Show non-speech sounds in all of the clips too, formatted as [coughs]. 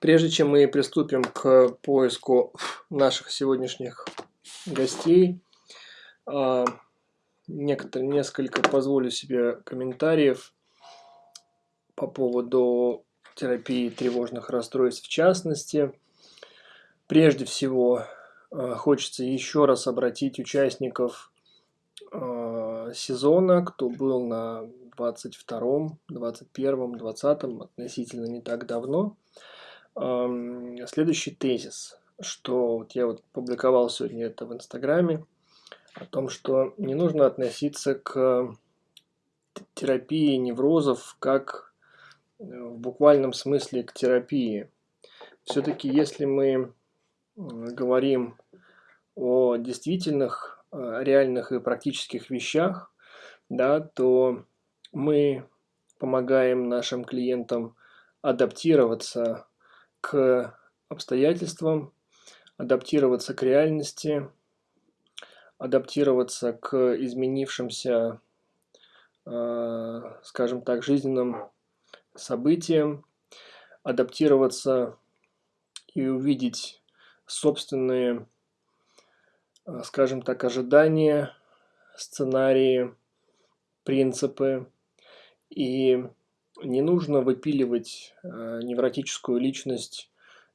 Прежде чем мы приступим к поиску наших сегодняшних гостей, а, некоторые, несколько позволю себе комментариев по поводу терапии тревожных расстройств в частности. Прежде всего, а, хочется еще раз обратить участников а, сезона, кто был на 22, 21, 20, относительно не так давно – Следующий тезис, что вот я вот публиковал сегодня это в Инстаграме, о том, что не нужно относиться к терапии неврозов как э, в буквальном смысле к терапии. Все-таки если мы говорим о действительных, э, реальных и практических вещах, да, то мы помогаем нашим клиентам адаптироваться к обстоятельствам, адаптироваться к реальности, адаптироваться к изменившимся, э, скажем так, жизненным событиям, адаптироваться и увидеть собственные, э, скажем так, ожидания, сценарии, принципы и не нужно выпиливать э, невротическую личность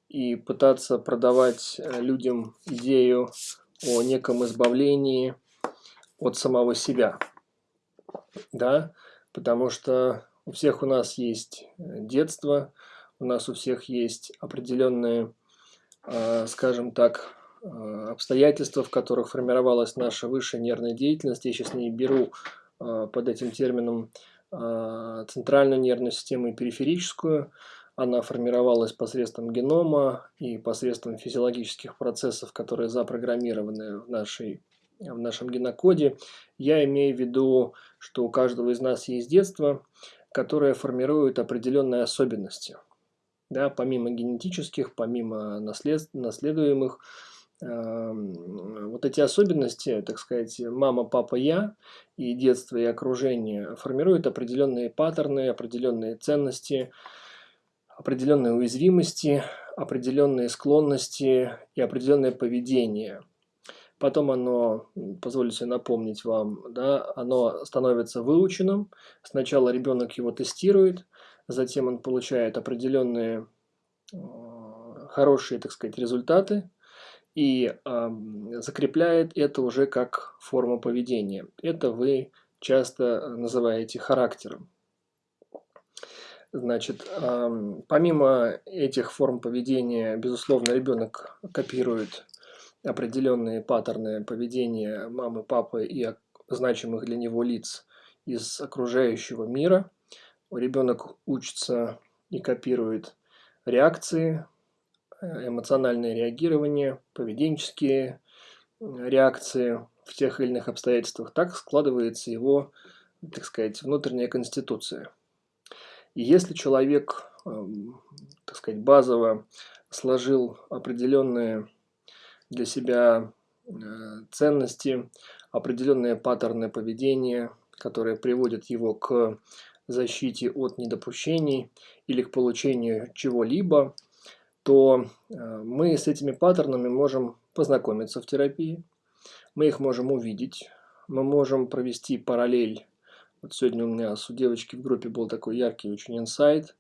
и пытаться продавать э, людям идею о неком избавлении от самого себя. Да, потому что у всех у нас есть э, детство, у нас у всех есть определенные, скажем так, обстоятельства, в которых формировалась наша высшая нервная деятельность. Я сейчас не беру под этим термином центральную нервную систему и периферическую. Она формировалась посредством генома и посредством физиологических процессов, которые запрограммированы в, нашей, в нашем генокоде. Я имею в виду, что у каждого из нас есть детство, которое формирует определенные особенности. Да, помимо генетических, помимо наслед, наследуемых, вот эти особенности, так сказать, мама, папа, я, и детство, и окружение формируют определенные паттерны, определенные ценности, определенные уязвимости, определенные склонности и определенное поведение. Потом оно, позволю напомнить вам, да, оно становится выученным. Сначала ребенок его тестирует, затем он получает определенные хорошие, так сказать, результаты – и э, закрепляет это уже как форму поведения. Это вы часто называете характером. Значит, э, помимо этих форм поведения, безусловно, ребенок копирует определенные паттерны поведения мамы, папы и значимых для него лиц из окружающего мира. Ребенок учится и копирует реакции эмоциональное реагирование, поведенческие реакции в тех или иных обстоятельствах, так складывается его, так сказать, внутренняя конституция. И если человек, эм, так сказать, базово сложил определенные для себя э, ценности, определенные паттерны поведения, которые приводят его к защите от недопущений или к получению чего-либо, то э, мы с этими паттернами можем познакомиться в терапии, мы их можем увидеть, мы можем провести параллель. Вот сегодня у меня у девочки в группе был такой яркий очень инсайт,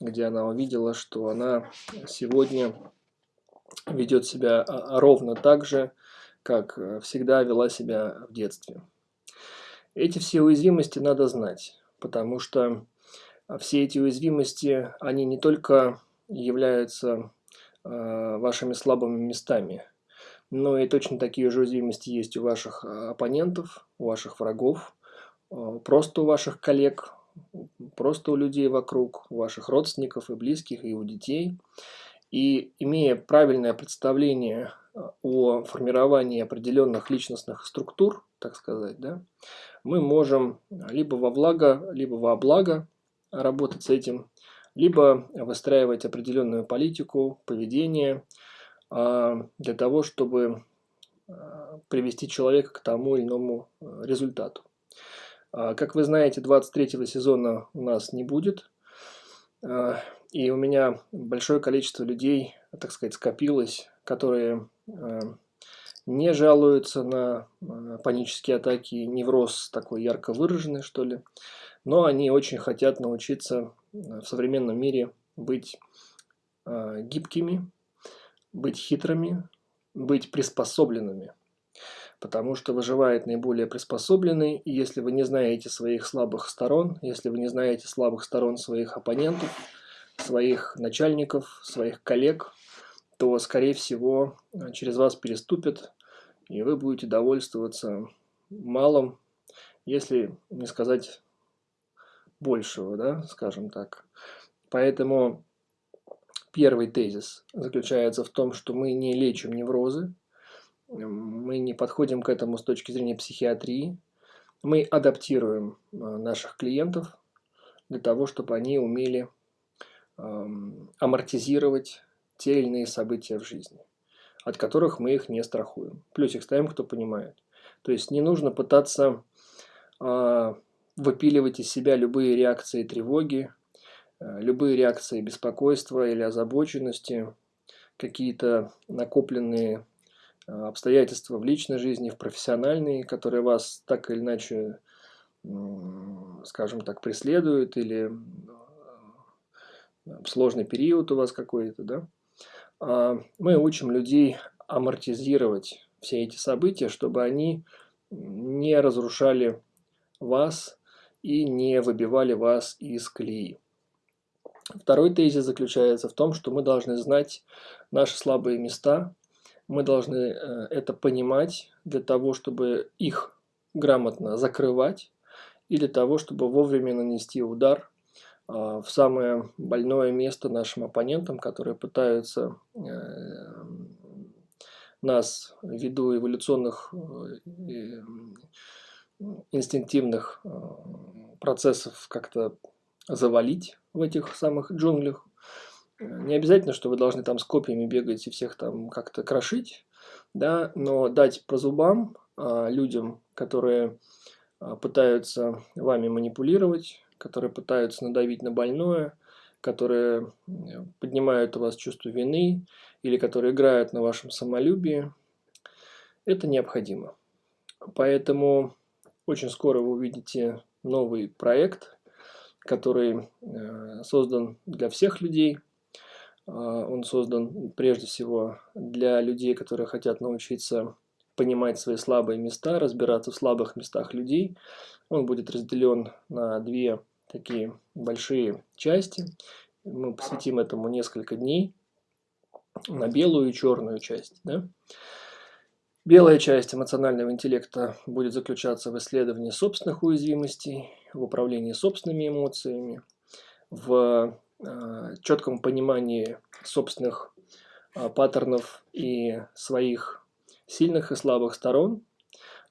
где она увидела, что она сегодня ведет себя а, ровно так же, как э, всегда вела себя в детстве. Эти все уязвимости надо знать, потому что все эти уязвимости, они не только являются э, вашими слабыми местами. Но и точно такие же уязвимости есть у ваших э, оппонентов, у ваших врагов, э, просто у ваших коллег, просто у людей вокруг, у ваших родственников и близких, и у детей. И имея правильное представление о формировании определенных личностных структур, так сказать, да, мы можем либо во благо, либо во благо работать с этим либо выстраивать определенную политику, поведение а, для того, чтобы а, привести человека к тому или иному а, результату. Как вы знаете, 23 сезона у нас не будет. и у меня большое количество людей, так сказать, скопилось, которые э, не жалуются на э, панические атаки, невроз такой ярко выраженный, что ли, но они очень хотят научиться в современном мире быть гибкими, быть хитрыми, быть приспособленными. Потому что выживает наиболее приспособленный, и если вы не знаете своих слабых сторон, если вы не знаете слабых сторон своих оппонентов, своих начальников, своих коллег, то, скорее всего, через вас переступят, и вы будете довольствоваться малым, если не сказать большего, да, скажем так. Поэтому первый тезис заключается в том, что мы не лечим неврозы, мы не подходим к этому с точки зрения психиатрии. Мы адаптируем э, наших клиентов для того, чтобы они умели амортизировать те или иные события в жизни, от которых мы их не страхуем. Плюсик ставим, кто понимает. То есть не нужно пытаться а, выпиливать из себя любые реакции тревоги, э, любые реакции беспокойства или озабоченности, какие-то накопленные а, обстоятельства в личной жизни, в профессиональной, которые вас так или иначе, скажем так, преследуют, или а, сложный период у вас какой-то, да, а, мы учим людей амортизировать все эти события, чтобы они не разрушали вас и не выбивали вас из колеи. Второй тезис заключается в том, что мы должны знать наши слабые места – мы должны э, это понимать для того, чтобы их грамотно закрывать и для того, чтобы вовремя нанести удар а, в самое больное место нашим оппонентам, которые пытаются э, нас ввиду эволюционных э, инстинктивных процессов как-то завалить в этих самых джунглях. Не обязательно, что вы должны там с копьями бегать и всех там как-то крошить, да, но дать по зубам а, людям, которые а, пытаются вами манипулировать, которые пытаются надавить на больное, которые поднимают у вас чувство вины или которые играют на вашем самолюбии, это необходимо. Поэтому очень скоро вы увидите новый проект, который э, создан для всех людей – а, он создан прежде всего для людей, которые хотят научиться понимать свои слабые места, разбираться в слабых местах людей. Он будет разделен на две такие большие части. Мы посвятим этому несколько дней на белую и черную часть. Да? Белая часть эмоционального интеллекта будет заключаться в исследовании собственных уязвимостей, в управлении собственными эмоциями, в Э, четком понимании собственных э, паттернов и своих сильных и слабых сторон.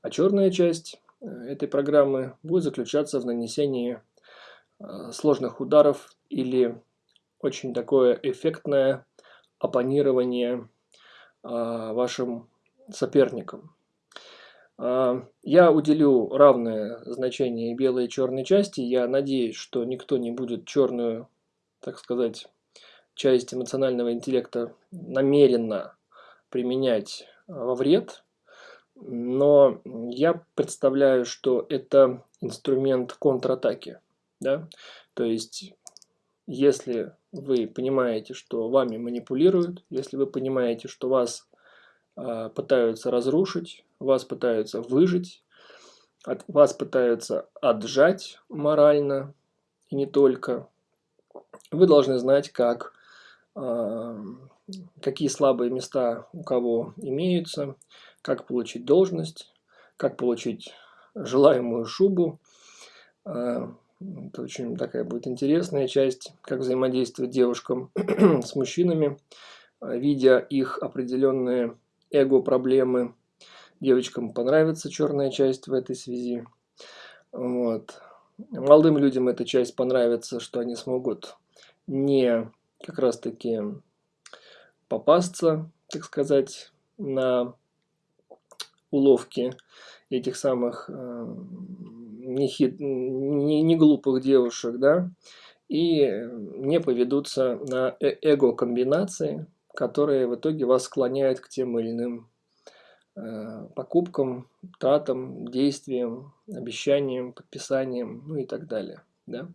А черная часть э, этой программы будет заключаться в нанесении сложных ударов или очень такое эффектное оппонирование вашим соперникам. Я уделю равное значение белой и черной части. Я надеюсь, что никто не будет черную так сказать, часть эмоционального интеллекта намеренно применять а, во вред, но я представляю, что это инструмент контратаки. Да? То есть, если вы понимаете, что вами манипулируют, если вы понимаете, что вас пытаются разрушить, вас пытаются выжить, от вас пытаются отжать морально, и не только, вы должны знать, как, а, какие слабые места у кого имеются, как получить должность, как получить желаемую шубу. А, это очень такая будет интересная часть, как взаимодействовать девушкам [clears throat] с мужчинами, а, видя их определенные эго-проблемы. Девочкам понравится черная часть в этой связи. Вот. Молодым людям эта часть понравится, что они смогут не как раз таки попасться, так сказать, на уловки этих самых э, не, хит, не, не глупых девушек, да, и не поведутся на э, эго-комбинации, которые в итоге вас склоняют к тем или иным э, покупкам, тратам, действиям, обещаниям, подписаниям, ну и так далее. Да?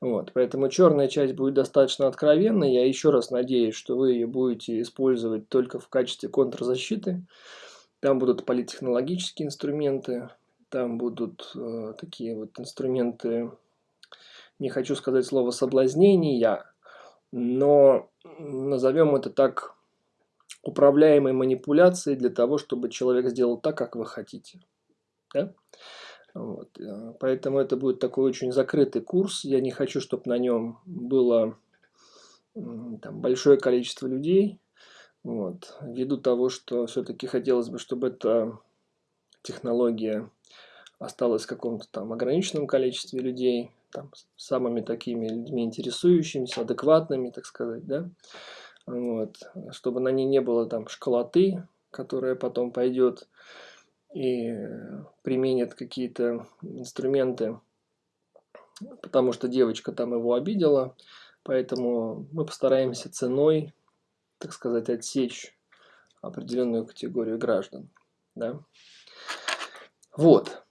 Вот, поэтому черная часть будет достаточно откровенной. Я еще раз надеюсь, что вы ее будете использовать только в качестве контрзащиты. Там будут политтехнологические инструменты, там будут э, такие вот инструменты, не хочу сказать слово соблазнения, но назовем это так управляемой манипуляцией для того, чтобы человек сделал так, как вы хотите. Да? Вот. Э, поэтому это будет такой очень закрытый курс. Я не хочу, чтобы на нем было там, большое количество людей. Вот. Ввиду того, что все-таки хотелось бы, чтобы эта технология осталась в каком-то там ограниченном количестве людей, там, самыми такими людьми интересующимися, адекватными, так сказать, да, вот, чтобы на ней не было там школоты, которая потом пойдет и применит какие-то инструменты, потому что девочка там его обидела, поэтому мы постараемся ценой, так сказать, отсечь определенную категорию граждан. Да? Вот.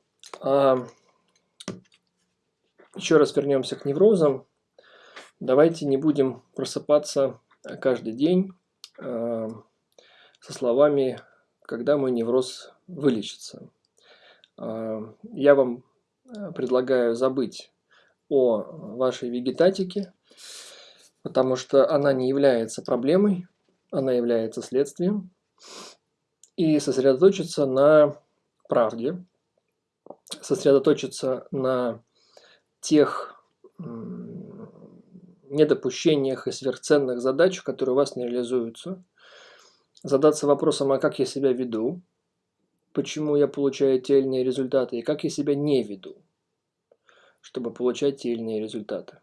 Еще раз вернемся к неврозам. Давайте не будем просыпаться каждый день а, со словами когда мой невроз вылечится. А, я вам э, предлагаю забыть о вашей вегетатике, потому что она не является проблемой, она является следствием, и сосредоточиться на правде, сосредоточиться на тех недопущениях и сверхценных задач, которые у вас не реализуются, задаться вопросом, а как я себя веду, почему я получаю те или иные результаты, и как я себя не веду, чтобы получать те или иные результаты.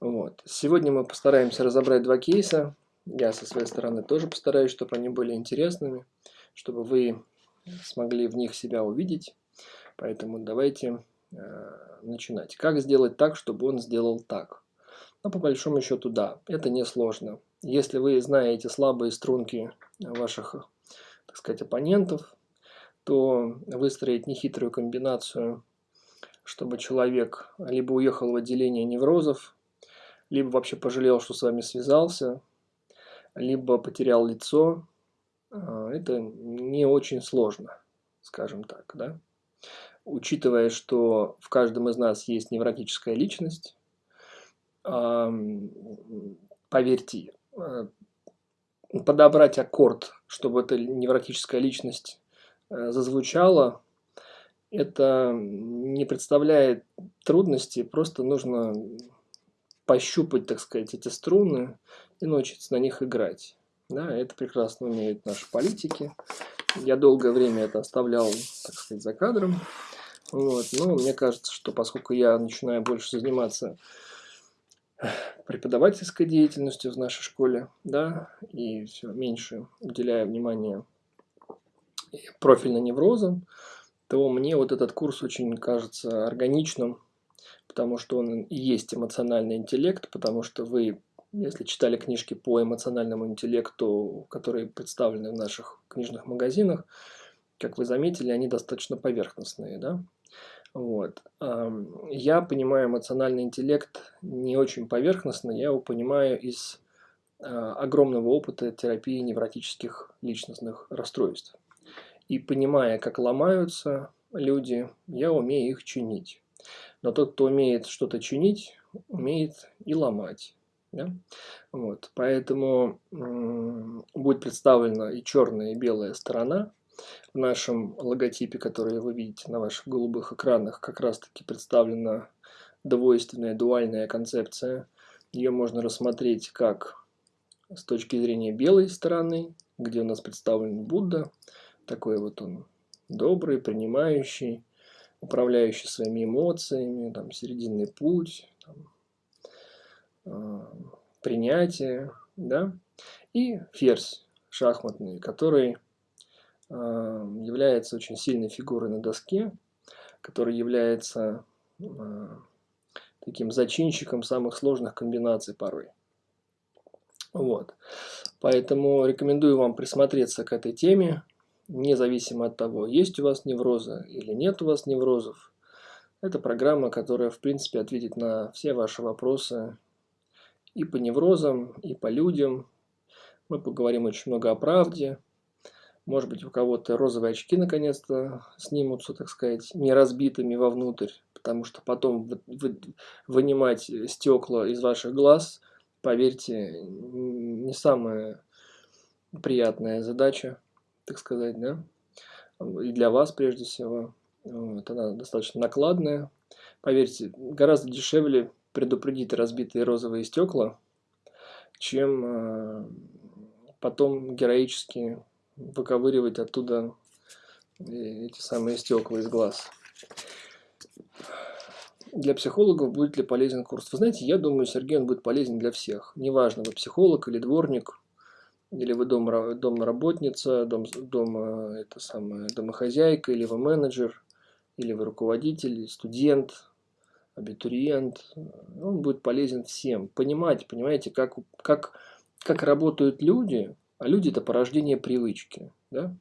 Вот. Сегодня мы постараемся разобрать два кейса. Я со своей стороны тоже постараюсь, чтобы они были интересными, чтобы вы смогли в них себя увидеть. Поэтому давайте начинать. Как сделать так, чтобы он сделал так? Ну, по большому счету, да, это несложно. Если вы знаете слабые струнки ваших, так сказать, оппонентов, то выстроить нехитрую комбинацию, чтобы человек либо уехал в отделение неврозов, либо вообще пожалел, что с вами связался, либо потерял лицо, а, это не очень сложно, скажем так, да. Учитывая, что в каждом из нас есть невротическая личность, поверьте, Э, подобрать аккорд, чтобы эта невротическая личность э, зазвучала, это не представляет трудности, просто нужно пощупать, так сказать, эти струны и научиться на них играть. Да, это прекрасно умеют наши политики. Я долгое время это оставлял, так сказать, за кадром. Вот. Но мне кажется, что поскольку я начинаю больше заниматься преподавательской деятельностью в нашей школе, да, и все меньше уделяя внимания профильно неврозам, то мне вот этот курс очень кажется органичным, потому что он и есть эмоциональный интеллект, потому что вы, если читали книжки по эмоциональному интеллекту, которые представлены в наших книжных магазинах, как вы заметили, они достаточно поверхностные, да, вот. Я понимаю эмоциональный интеллект не очень поверхностно, я его понимаю из а, огромного опыта терапии невротических личностных расстройств. И понимая, как ломаются люди, я умею их чинить. Но тот, кто умеет что-то чинить, умеет и ломать. Да? Вот. Поэтому будет представлена и черная, и белая сторона в нашем логотипе, который вы видите на ваших голубых экранах, как раз таки представлена двойственная, дуальная концепция. Ее можно рассмотреть как с точки зрения белой стороны, где у нас представлен Будда, такой вот он добрый, принимающий, управляющий своими эмоциями, там, серединный путь, там, э, принятие, да, и ферзь шахматный, который является очень сильной фигурой на доске, который является таким зачинщиком самых сложных комбинаций порой. Вот. Поэтому рекомендую вам присмотреться к этой теме, независимо от того, есть у вас неврозы или нет у вас неврозов. Это программа, которая, в принципе, ответит на все ваши вопросы и по неврозам, и по людям. Мы поговорим очень много о правде. Может быть, у кого-то розовые очки наконец-то снимутся, так сказать, не разбитыми вовнутрь, потому что потом вынимать стекла из ваших глаз, поверьте, не самая приятная задача, так сказать, да, и для вас прежде всего. Вот, она достаточно накладная. Поверьте, гораздо дешевле предупредить разбитые розовые стекла, чем э, потом героически выковыривать оттуда эти самые стекла из глаз. Для психологов будет ли полезен курс? Вы знаете, я думаю, Сергей, он будет полезен для всех. Неважно, вы психолог или дворник, или вы дом, домработница, дом, дом, это самое, домохозяйка, или вы менеджер, или вы руководитель, студент, абитуриент. Он будет полезен всем. Понимать, понимаете, как, как, как работают люди, а люди – это порождение привычки. Да?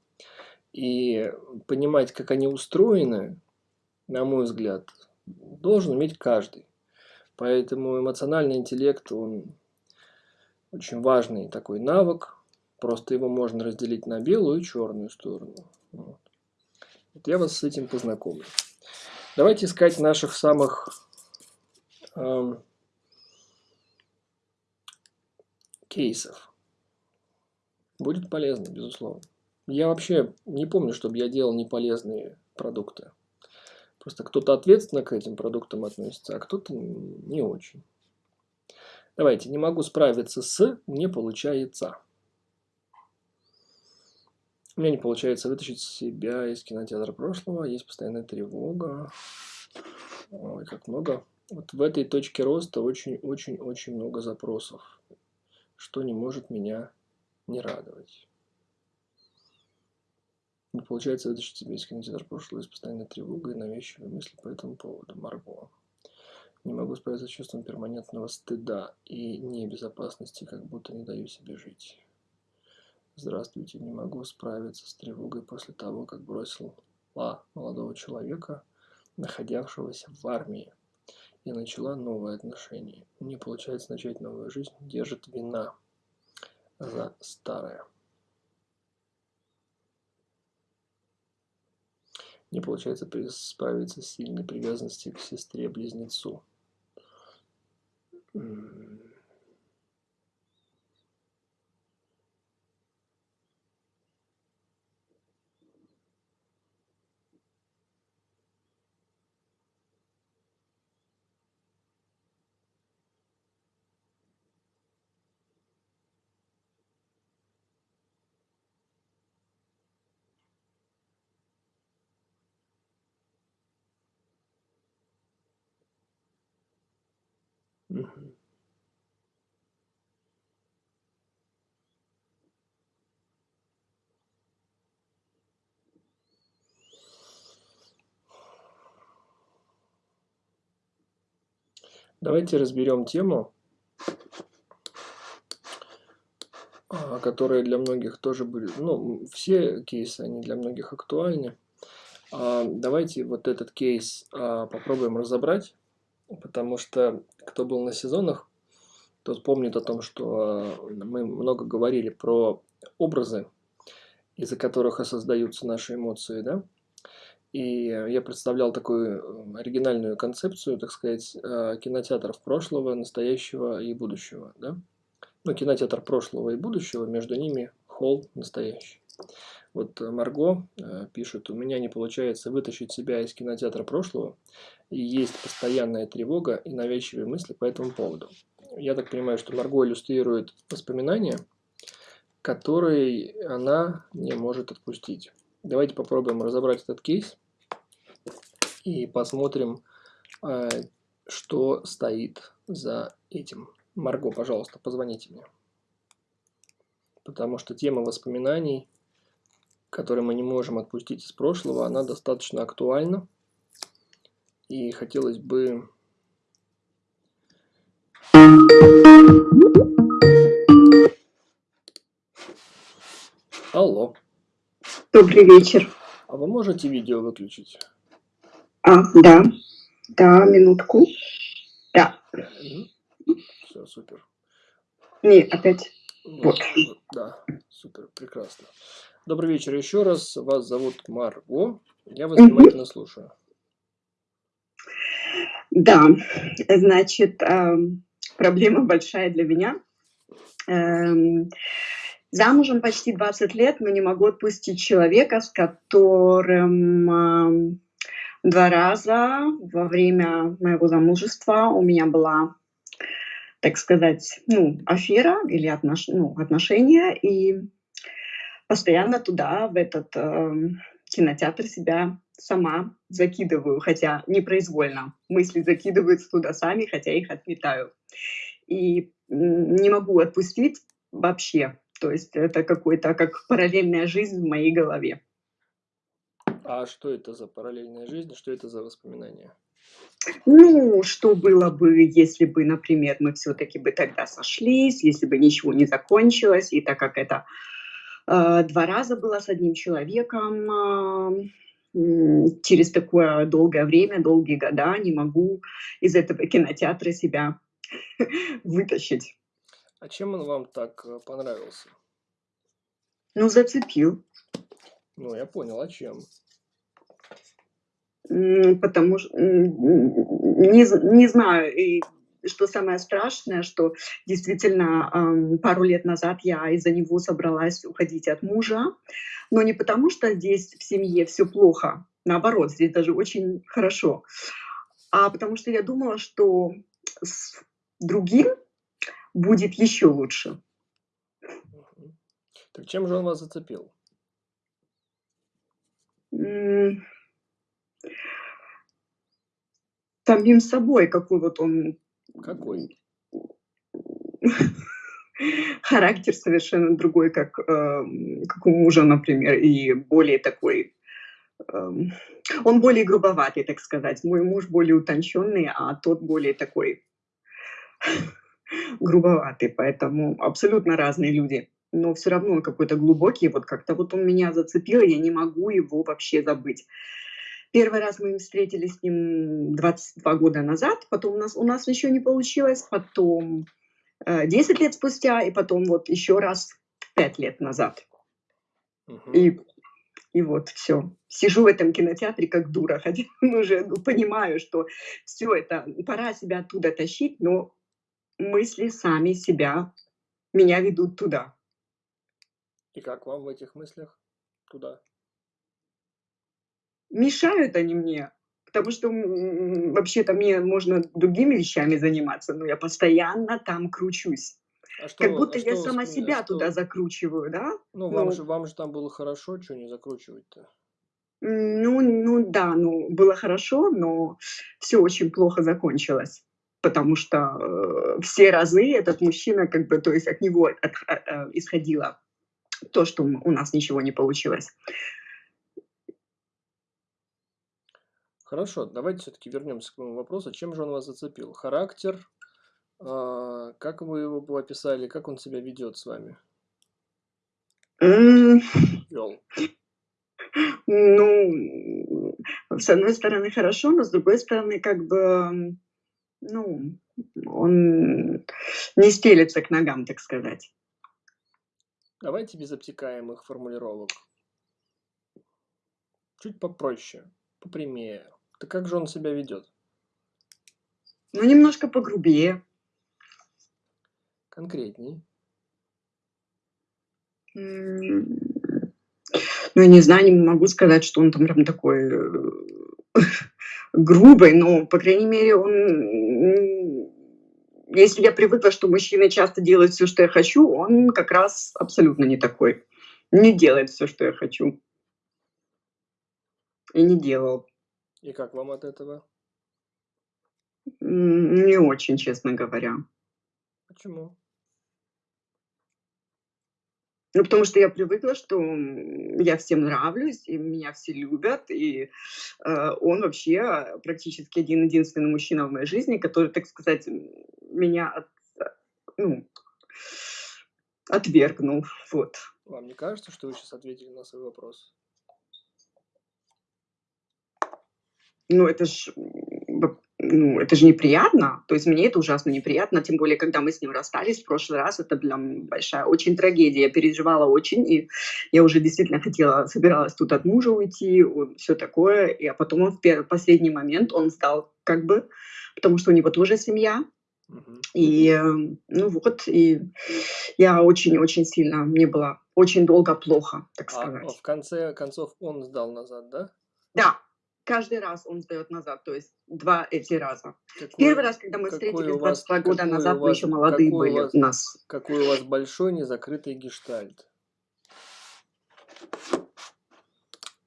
И понимать, как они устроены, на мой взгляд, должен уметь каждый. Поэтому эмоциональный интеллект, он очень важный такой навык. Просто его можно разделить на белую и черную сторону. Вот. Я вас с этим познакомлю. Давайте искать наших самых эм, кейсов. Будет полезно, безусловно. Я вообще не помню, чтобы я делал неполезные продукты. Просто кто-то ответственно к этим продуктам относится, а кто-то не очень. Давайте, не могу справиться с, не получается. У меня не получается вытащить себя из кинотеатра прошлого, есть постоянная тревога. Ой, как много. Вот в этой точке роста очень-очень-очень много запросов, что не может меня не радовать. Не получается вытащить себя из кинотеатра прошлого, есть постоянная тревога и навязчивые мысли по этому поводу. Марго. Не могу справиться с чувством перманентного стыда и небезопасности, как будто не даю себе жить. Здравствуйте, не могу справиться с тревогой после того, как бросил ла молодого человека, находившегося в армии, и начала новые отношения. Не получается начать новую жизнь, держит вина за старое. Не получается справиться с сильной привязанностью к сестре-близнецу. Давайте разберем тему, а, которая для многих тоже были, ну, все кейсы, они для многих актуальны. А, давайте вот этот кейс а, попробуем разобрать, потому что кто был на сезонах, тот помнит о том, что мы много говорили про образы, из-за которых и создаются наши эмоции, да? И я представлял такую оригинальную концепцию, так сказать, э, кинотеатров прошлого, настоящего и будущего. Да? Ну, кинотеатр прошлого и будущего, между ними холл настоящий. Вот Марго э, пишет, у меня не получается вытащить себя из кинотеатра прошлого, и есть постоянная тревога и навязчивые мысли по этому поводу. Я так понимаю, что Марго иллюстрирует воспоминания, которые она не может отпустить. Давайте попробуем разобрать этот кейс и посмотрим, э, что стоит за этим. Марго, пожалуйста, позвоните мне. Потому что тема воспоминаний, которые мы не можем отпустить из прошлого, она достаточно актуальна. И хотелось бы Алло. Добрый вечер. А вы можете видео выключить? А, да. Да, минутку. Да. Все, супер. Не, опять. Вот. Да, супер, прекрасно. Добрый вечер еще раз. Вас зовут Марго. Я вас внимательно слушаю. Да, значит, эм, проблема большая для меня. Эм, замужем почти 20 лет, но не могу отпустить человека, с которым эм, два раза во время моего замужества у меня была, так сказать, ну, афера или отнош... ну, отношения, и постоянно туда, в этот э, кинотеатр себя сама закидываю, хотя непроизвольно. Мысли закидываются туда сами, хотя их отметаю. И не могу отпустить вообще. То есть это какой-то как параллельная жизнь в моей голове. А что это за параллельная жизнь? Что это за воспоминания? Ну, что было бы, если бы, например, мы все-таки бы тогда сошлись, если бы ничего не закончилось, и так как это э, два раза было с одним человеком, э, через такое долгое время, долгие года не могу из этого кинотеатра себя [laughs] вытащить. А чем он вам так э, понравился? Ну, зацепил. Ну, я понял, а чем? Потому что не, не знаю, и что самое страшное, что действительно пару лет назад я из-за него собралась уходить от мужа, но не потому, что здесь в семье все плохо, наоборот, здесь даже очень хорошо, а потому что я думала, что с другим будет еще лучше. Так чем же он вас зацепил? Самим собой, какой вот он какой? [laughs] Характер совершенно другой, как, э, как у мужа, например, и более такой... Э, он более грубоватый, так сказать. Мой муж более утонченный, а тот более такой [laughs] грубоватый, поэтому абсолютно разные люди. Но все равно он какой-то глубокий, вот как-то вот он меня зацепил, я не могу его вообще забыть. Первый раз мы встретились с ним 22 года назад, потом у нас, у нас еще не получилось, потом э, 10 лет спустя, и потом вот еще раз 5 лет назад. Угу. И, и вот все. Сижу в этом кинотеатре как дура, [laughs] хотя уже ну, понимаю, что все это, пора себя оттуда тащить, но мысли сами себя, меня ведут туда. И как вам в этих мыслях туда? Мешают они мне, потому что вообще-то мне можно другими вещами заниматься, но я постоянно там кручусь. А что, как будто а я сама себя что? туда закручиваю, да? Ну, вам, ну, же, вам же там было хорошо, что не закручивать-то? Ну, ну да, ну было хорошо, но все очень плохо закончилось. Потому что э, все разы этот мужчина, как бы, то есть от него от, от, от, э, исходило то, что у нас ничего не получилось. Хорошо, давайте все-таки вернемся к моему вопросу. Чем же он вас зацепил? Характер? А, как вы его описали? Как он себя ведет с вами? Вел. Ну, с одной стороны хорошо, но с другой стороны как бы, ну, он не стелится к ногам, так сказать. Давайте без обтекаемых формулировок. Чуть попроще, попрямее. Так как же он себя ведет? Ну, немножко погрубее. Конкретней. Ну, я не знаю, не могу сказать, что он там прям такой э, грубый, но, по крайней мере, он... Если я привыкла, что мужчины часто делают все, что я хочу, он как раз абсолютно не такой. Не делает все, что я хочу. И не делал. И как вам от этого? Не очень, честно говоря. Почему? Ну, потому что я привыкла, что я всем нравлюсь, и меня все любят, и э, он вообще практически один-единственный мужчина в моей жизни, который, так сказать, меня от, ну, отвергнул. Вот. Вам не кажется, что вы сейчас ответили на свой вопрос? Ну, это ж ну, это же неприятно. То есть мне это ужасно неприятно, тем более, когда мы с ним расстались в прошлый раз, это прям большая очень трагедия. Я переживала очень, и я уже действительно хотела, собиралась тут от мужа уйти, все такое. И, а потом он в первый, последний момент, он стал как бы, потому что у него тоже семья, И, ну вот, и я очень-очень сильно, мне было очень долго плохо, так а, сказать. А в конце концов он сдал назад, да? Да, каждый раз он сдает назад, то есть два эти раза. Какой, Первый раз, когда мы встретились 22 года назад, мы еще молодые были у, у нас. Какой у вас большой незакрытый гештальт.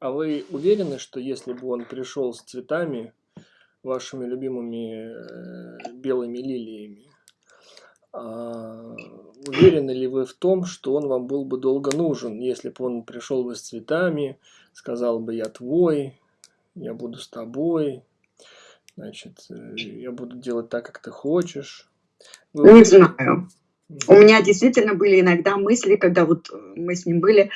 А вы уверены, что если бы он пришел с цветами, вашими любимыми э, белыми лилиями, а, уверены ли вы в том, что он вам был бы долго нужен, если бы он пришел бы с цветами, сказал бы «я твой», я буду с тобой, значит, э, я буду делать так, как ты хочешь. Вы... Не знаю. У меня действительно были иногда мысли, когда вот э, мы с ним были,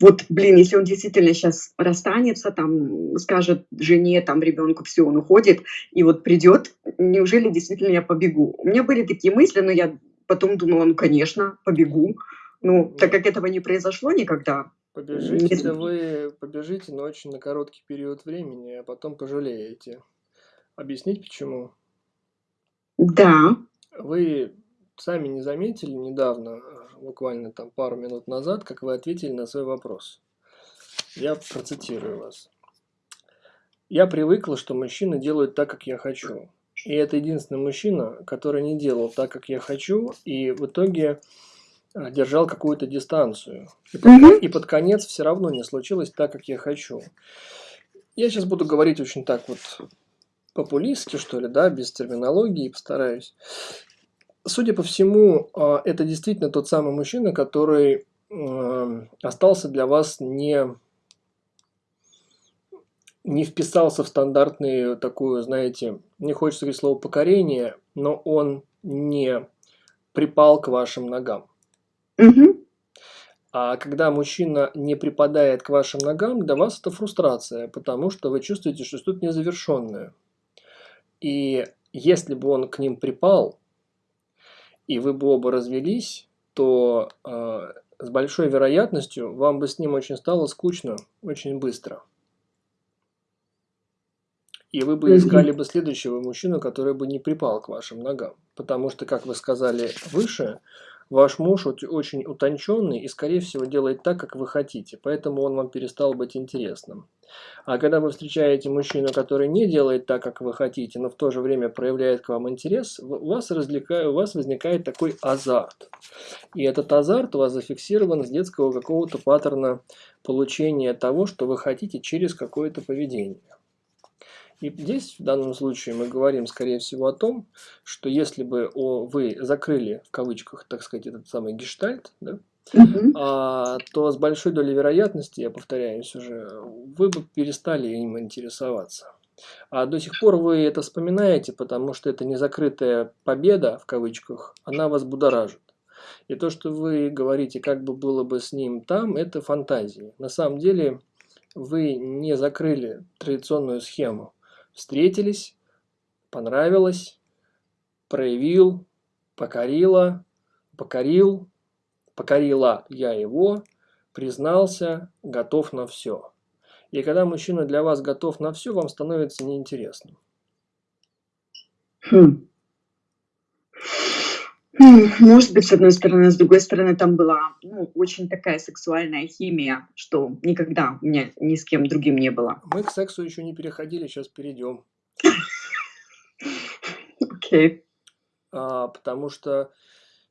вот, блин, если он действительно сейчас расстанется, там, скажет жене, там, ребенку, все, он уходит, и вот придет, неужели действительно я побегу? У меня были такие мысли, но я потом думала, ну, конечно, побегу. Ну, так как этого не произошло никогда, Побежите вы, побежите, но очень на короткий период времени, а потом пожалеете. Объяснить почему? Да. Вы сами не заметили недавно, буквально там пару минут назад, как вы ответили на свой вопрос. Я процитирую вас. Я привыкла, что мужчины делают так, как я хочу. И это единственный мужчина, который не делал так, как я хочу, и в итоге а, держал какую-то дистанцию. И под, угу. и под конец все равно не случилось так, как я хочу. Я сейчас буду говорить очень так вот популистски, что ли, да, без терминологии, постараюсь. Судя по всему, а, это действительно тот самый мужчина, который остался для вас не, не вписался в стандартную такую, знаете, не хочется говорить слово покорение, но он не припал к вашим ногам. Угу. А когда мужчина не припадает к вашим ногам, для вас это фрустрация, потому что вы чувствуете, что что-то незавершенное. И если бы он к ним припал, и вы бы оба развелись, то э, с большой вероятностью вам бы с ним очень стало скучно очень быстро. И вы бы искали бы следующего мужчину, который бы не припал к вашим ногам. Потому что, как вы сказали выше, Ваш муж очень утонченный и, скорее всего, делает так, как вы хотите, поэтому он вам перестал быть интересным. А когда вы встречаете мужчину, который не делает так, как вы хотите, но в то же время проявляет к вам интерес, у вас, развлекаю, у вас возникает такой азарт. И этот азарт у вас зафиксирован с детского какого-то паттерна получения того, что вы хотите через какое-то поведение. И здесь в данном случае мы говорим, скорее всего, о том, что если бы о, вы закрыли, в кавычках, так сказать, этот самый гештальт, да, а, то с большой долей вероятности, я повторяюсь уже, вы бы перестали им интересоваться. А до сих пор вы это вспоминаете, потому что это незакрытая победа, в кавычках, она вас будоражит. И то, что вы говорите, как бы было бы с ним там, это фантазии. На самом деле вы не закрыли традиционную схему встретились, понравилось, проявил, покорила, покорил, покорила я его, признался, готов на все. И когда мужчина для вас готов на все, вам становится неинтересным. Хм. Может быть, с одной стороны, с другой стороны, там была ну, очень такая сексуальная химия, что никогда у меня ни с кем другим не было. Мы к сексу еще не переходили, сейчас перейдем. Окей. Okay. А, потому что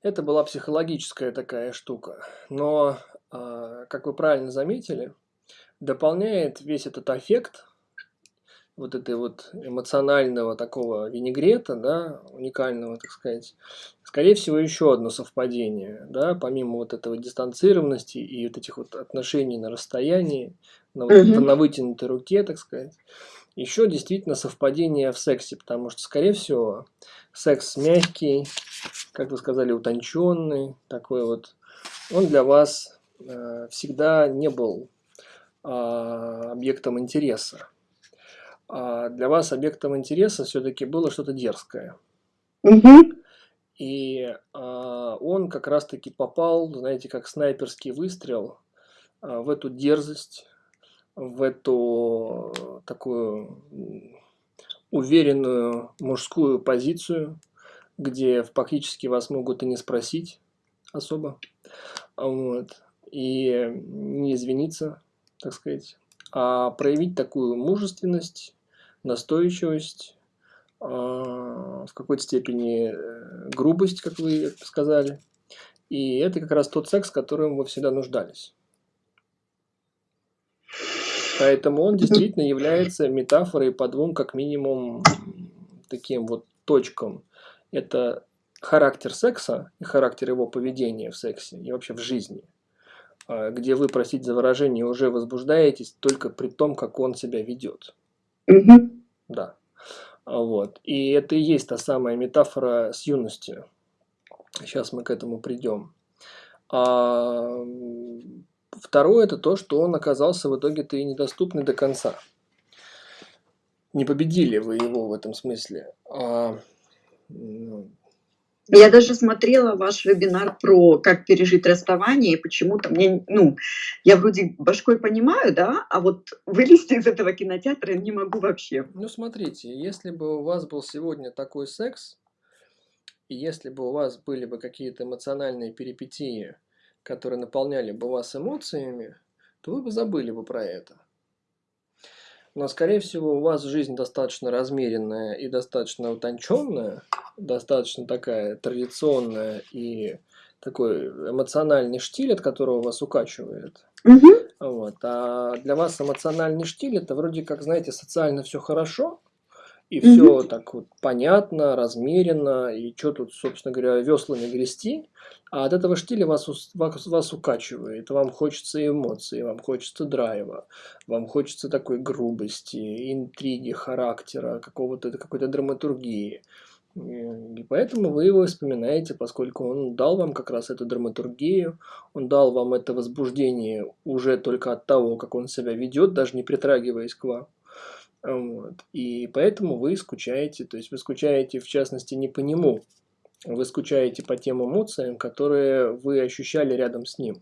это была психологическая такая штука. Но, а, как вы правильно заметили, дополняет весь этот эффект вот этой вот эмоционального такого винегрета, да, уникального, так сказать, скорее всего, еще одно совпадение, да, помимо вот этого дистанцированности и вот этих вот отношений на расстоянии, на, mm-hmm. на вытянутой руке, так сказать, еще действительно совпадение в сексе, потому что, скорее всего, секс мягкий, как вы сказали, утонченный, такой вот, он для вас э, всегда не был э, объектом интереса а для вас объектом интереса все-таки было что-то дерзкое. Угу. И а, он как раз-таки попал, знаете, как снайперский выстрел а, в эту дерзость, в эту такую уверенную мужскую позицию, где фактически вас могут и не спросить особо, вот, и не извиниться, так сказать, а проявить такую мужественность, настойчивость, а, в какой-то степени э, грубость, как вы сказали. И это как раз тот секс, в котором вы всегда нуждались. Поэтому он действительно является метафорой по двум, как минимум, таким вот точкам. Это характер секса и характер его поведения в сексе и вообще в жизни. А, где вы, простите за выражение, уже возбуждаетесь только при том, как он себя ведет. Угу. Да. Вот. И это и есть та самая метафора с юностью. Сейчас мы к этому придем. А второе это то, что он оказался в итоге-то и недоступный до конца. Не победили вы его в этом смысле. А, ну, я даже смотрела ваш вебинар про как пережить расставание, и почему-то мне, ну, я вроде башкой понимаю, да, а вот вылезти из этого кинотеатра не могу вообще. Ну, смотрите, если бы у вас был сегодня такой секс, и если бы у вас были бы какие-то эмоциональные перипетии, которые наполняли бы вас эмоциями, то вы бы забыли бы про это. Но, скорее всего, у вас жизнь достаточно размеренная и достаточно утонченная, достаточно такая традиционная и такой эмоциональный штиль, от которого вас укачивает. Угу. Вот. А для вас эмоциональный штиль это вроде как, знаете, социально все хорошо, и все так вот понятно, размеренно, и что тут, собственно говоря, веслами грести. А от этого штиля вас, вас, вас укачивает. Вам хочется эмоций, вам хочется драйва, вам хочется такой грубости, интриги, характера, какого-то какой-то драматургии. И поэтому вы его вспоминаете, поскольку он дал вам как раз эту драматургию, он дал вам это возбуждение уже только от того, как он себя ведет, даже не притрагиваясь к вам. Вот. И поэтому вы скучаете, то есть вы скучаете в частности не по нему, вы скучаете по тем эмоциям, которые вы ощущали рядом с ним.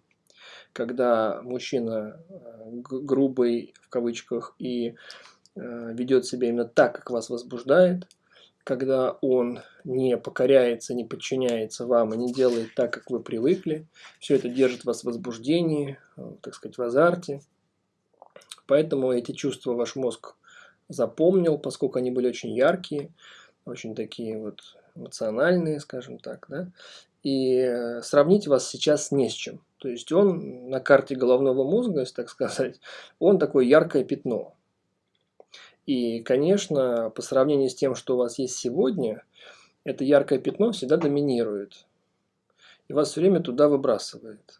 Когда мужчина э, грубый, в кавычках, и э, ведет себя именно так, как вас возбуждает, когда он не покоряется, не подчиняется вам и не делает так, как вы привыкли, все это держит вас в возбуждении, э, так сказать, в азарте. Поэтому эти чувства ваш мозг запомнил, поскольку они были очень яркие, очень такие вот эмоциональные, скажем так, да, и э, сравнить вас сейчас не с чем. То есть он на карте головного мозга, если так сказать, он такое яркое пятно. И, конечно, по сравнению с тем, что у вас есть сегодня, это яркое пятно всегда доминирует. И вас все время туда выбрасывает.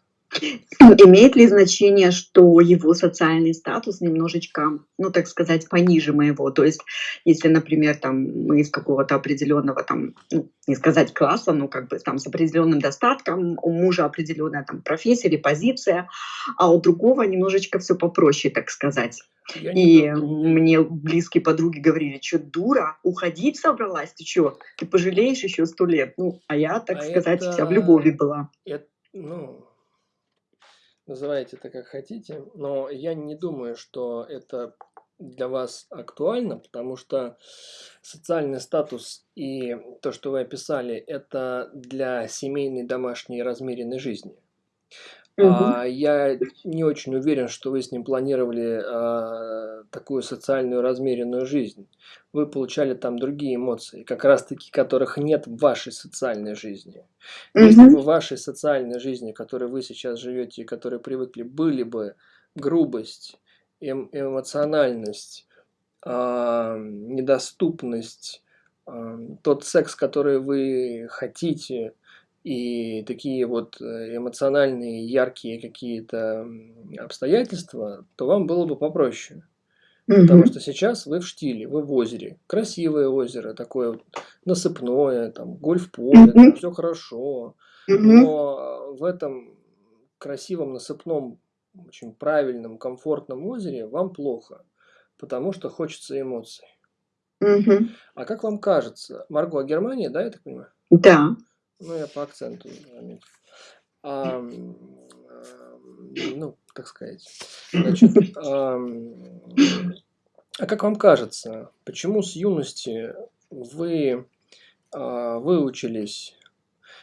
Имеет ли значение, что его социальный статус немножечко, ну, так сказать, пониже моего? То есть, если, например, там, мы из какого-то определенного, там, ну, не сказать класса, но как бы там с определенным достатком, у мужа определенная там профессия или позиция, а у другого немножечко все попроще, так сказать. Я и мне близкие подруги говорили, что дура, уходить собралась, ты что, ты пожалеешь еще сто лет. Ну, а я, так а сказать, это... вся в любови была. Это, ну, называйте это как хотите, но я не думаю, что это для вас актуально, потому что социальный статус и то, что вы описали, это для семейной, домашней, размеренной жизни. А, я не очень уверен, что вы с ним планировали а, такую социальную размеренную жизнь. Вы получали там другие эмоции, как раз таки которых нет в вашей социальной жизни. Если бы в вашей социальной жизни, в которой вы сейчас живете и которой привыкли, были бы грубость, эм, эмоциональность, а, недоступность, а, тот секс, который вы хотите, и такие вот э, эмоциональные, яркие какие-то обстоятельства, то вам было бы попроще. Потому что сейчас вы в штиле, вы в озере. Красивое озеро, такое вот насыпное, там гольф-поле, там все хорошо. Но в этом красивом, насыпном, очень правильном, комфортном озере вам плохо, потому что хочется эмоций. А как вам кажется, Марго, а Германия, да, я так понимаю? Да. Ну, я по акценту заметил. Ам, ам, ну, так сказать. Значит, ам, а как вам кажется, почему с юности вы а, выучились,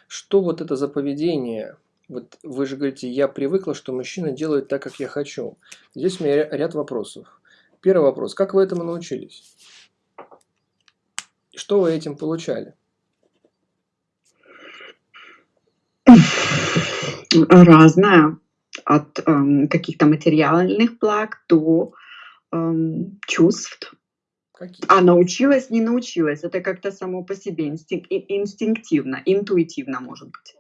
что вот это за поведение? Вот вы же говорите, я привыкла, что мужчина делает так, как я хочу. Здесь у меня ря- ряд вопросов. Первый вопрос. Как вы этому научились? Что вы этим получали? Разное. От, эм, каких-то материальных благ до, эм, чувств. Какие? А научилась, не научилась. Это как-то само по себе, инстин и инстинктивно, интуитивно, может быть.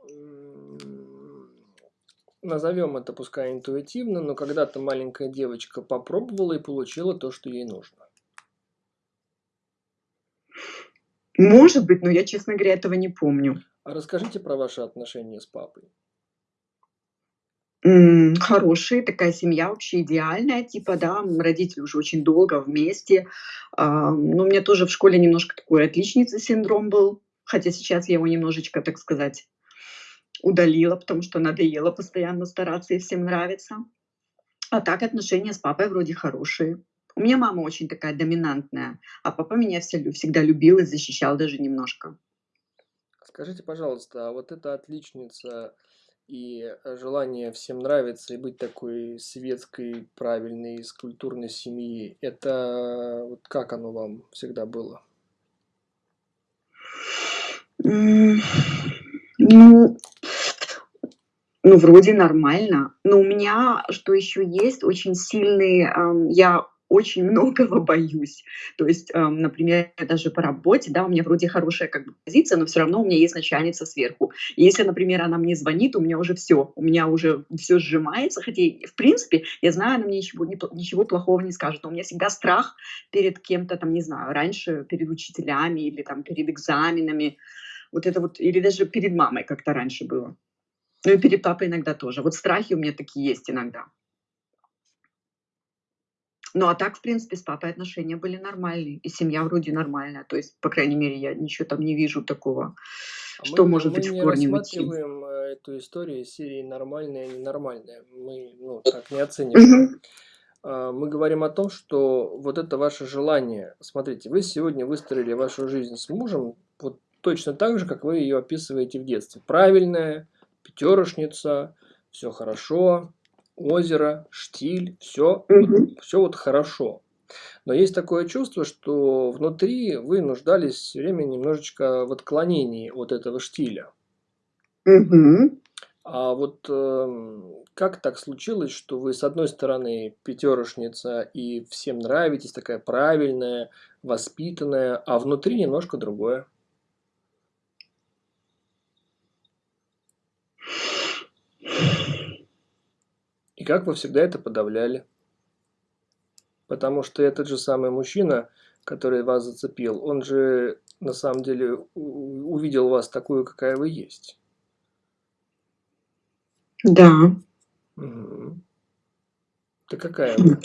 Назовем это пускай интуитивно, но когда-то маленькая девочка попробовала и получила то, что ей нужно. Может быть, но я, честно говоря, этого не помню. А расскажите про ваши отношения с папой. Хорошие, такая семья вообще идеальная, типа, да, родители уже очень долго вместе. Ам, ну, у меня тоже в школе немножко такой отличницы синдром был, хотя сейчас я его немножечко, так сказать, удалила, потому что надоело постоянно стараться и всем нравиться. А так отношения с папой вроде хорошие. У меня мама очень такая доминантная, а папа меня всегда любил и защищал даже немножко. Скажите, пожалуйста, а вот эта отличница и э, желание всем нравиться и быть такой светской, правильной, из культурной семьи, это вот как оно вам всегда было? Ну ну, вроде нормально. Но у меня, что еще есть, очень сильный, ам, я очень многого боюсь. То есть, ам, например, даже по работе, да, у меня вроде хорошая как бы позиция, но все равно у меня есть начальница сверху. И если, например, она мне звонит, у меня уже все, у меня уже все сжимается, хотя, в принципе, я знаю, она мне ничего, ничего плохого не скажет, но у меня всегда страх перед кем-то, там, не знаю, раньше перед учителями или там перед экзаменами, вот это вот, или даже перед мамой как-то раньше было. Ну и перед папой иногда тоже. Вот страхи у меня такие есть иногда. Ну, а так, в принципе, с папой отношения были нормальные, и семья вроде нормальная. То есть, по крайней мере, я ничего там не вижу такого, А мы, что не- может мы быть в не корне уйти. рассматриваем э, эту историю из серии нормальная и ненормальная. Мы ну, так не оцениваем. А, Мы говорим о том, что вот это ваше желание. Смотрите, вы сегодня выстроили вашу жизнь с мужем вот точно так же, как вы ее описываете в детстве. Правильная, пятерошница, все хорошо, озеро, штиль, все, Мгм. все вот хорошо. Но есть такое чувство, что внутри вы нуждались все время немножечко в отклонении от этого штиля. Мгм. А вот эм, как так случилось, что вы с одной стороны пятерошница и всем нравитесь, такая правильная, воспитанная, а внутри немножко другое? И как вы всегда это подавляли? Потому что этот же самый мужчина, который вас зацепил, он же на самом деле увидел вас такую, какая вы есть. Да. Мгм. Ты какая вы?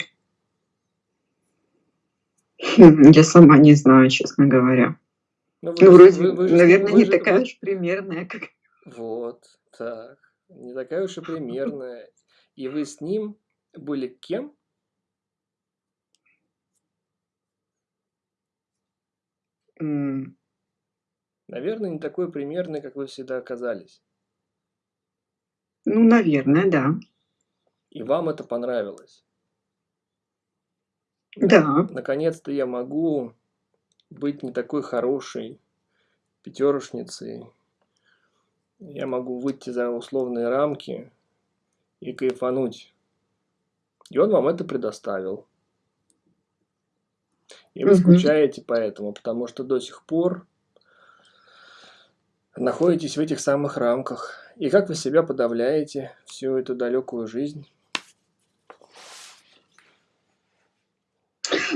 Хм, Я сама не знаю, честно говоря. Ну, вы Ну, вроде, вы, вы же наверное, вы не же, такая уж примерная, как... Вот, так. Не такая уж и [laughs] примерная. И вы с ним были кем? М, Наверное, не такой примерной, как вы всегда оказались. Ну, наверное, да. И вам это понравилось. Да. Наконец-то я могу быть не такой хорошей пятерошницей. Я могу выйти за условные рамки и кайфануть. И он вам это предоставил. И вы скучаете поэтому, потому что до сих пор находитесь в этих самых рамках. И как вы себя подавляете всю эту далекую жизнь?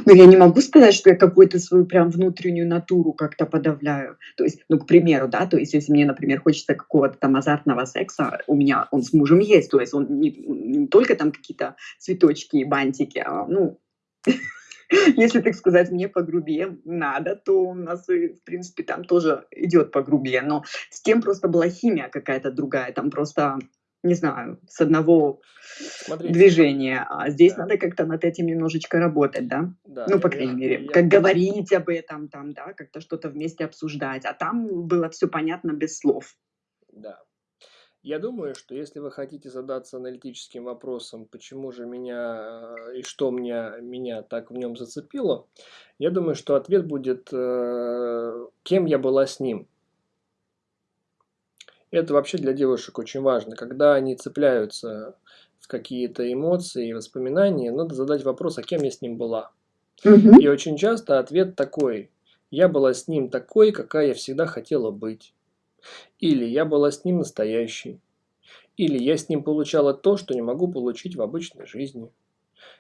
Но я не могу сказать, что я какую-то свою прям внутреннюю натуру как-то подавляю. То есть, ну, к примеру, да, то есть если мне, например, хочется какого-то там азартного секса, у меня он с мужем есть, то есть он не, не только там какие-то цветочки и бантики, а, ну, [laughs] если, так сказать, мне погрубее надо, то у нас, в принципе, там тоже идет погрубее, но с тем просто была химия какая-то другая, там просто не знаю, с одного Смотрите. движения. А здесь да. надо как-то над этим немножечко работать, да? да ну, по крайней я, мере, я, как я... говорить об этом, там, да, как-то что-то вместе обсуждать. А там было все понятно без слов. Да. Я думаю, что если вы хотите задаться аналитическим вопросом, почему же меня э, и что меня, меня так в нем зацепило, я думаю, что ответ будет, э, кем я была с ним. Это вообще для девушек очень важно. Когда они цепляются в какие-то эмоции и воспоминания, надо задать вопрос, а кем я с ним была. Угу. И очень часто ответ такой. Я была с ним такой, какая я всегда хотела быть. Или я была с ним настоящей. Или я с ним получала то, что не могу получить в обычной жизни.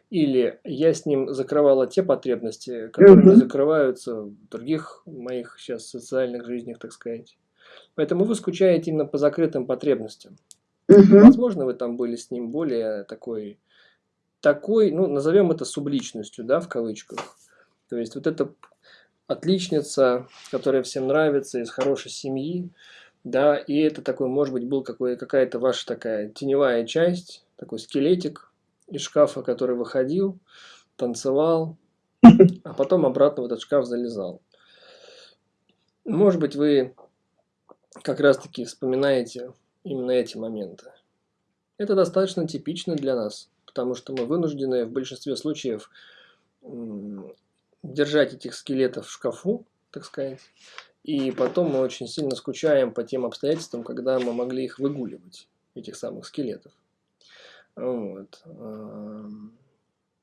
Или я с ним закрывала те потребности, которые угу. не закрываются в других моих сейчас социальных жизнях, так сказать. Поэтому вы скучаете именно по закрытым потребностям. Угу. Возможно, вы там были с ним более такой, такой, ну, назовем это субличностью, да, в кавычках. То есть вот эта отличница, которая всем нравится, из хорошей семьи, да, и это такой, может быть, был какая-то ваша такая теневая часть, такой скелетик из шкафа, который выходил, танцевал, [laughs] а потом обратно в этот шкаф залезал. Может быть, вы как раз таки вспоминаете именно эти моменты. Это достаточно типично для нас, потому что мы вынуждены в большинстве случаев держать этих скелетов в шкафу, так сказать, и потом мы очень сильно скучаем по тем обстоятельствам, когда мы могли их выгуливать, этих самых скелетов. Вот.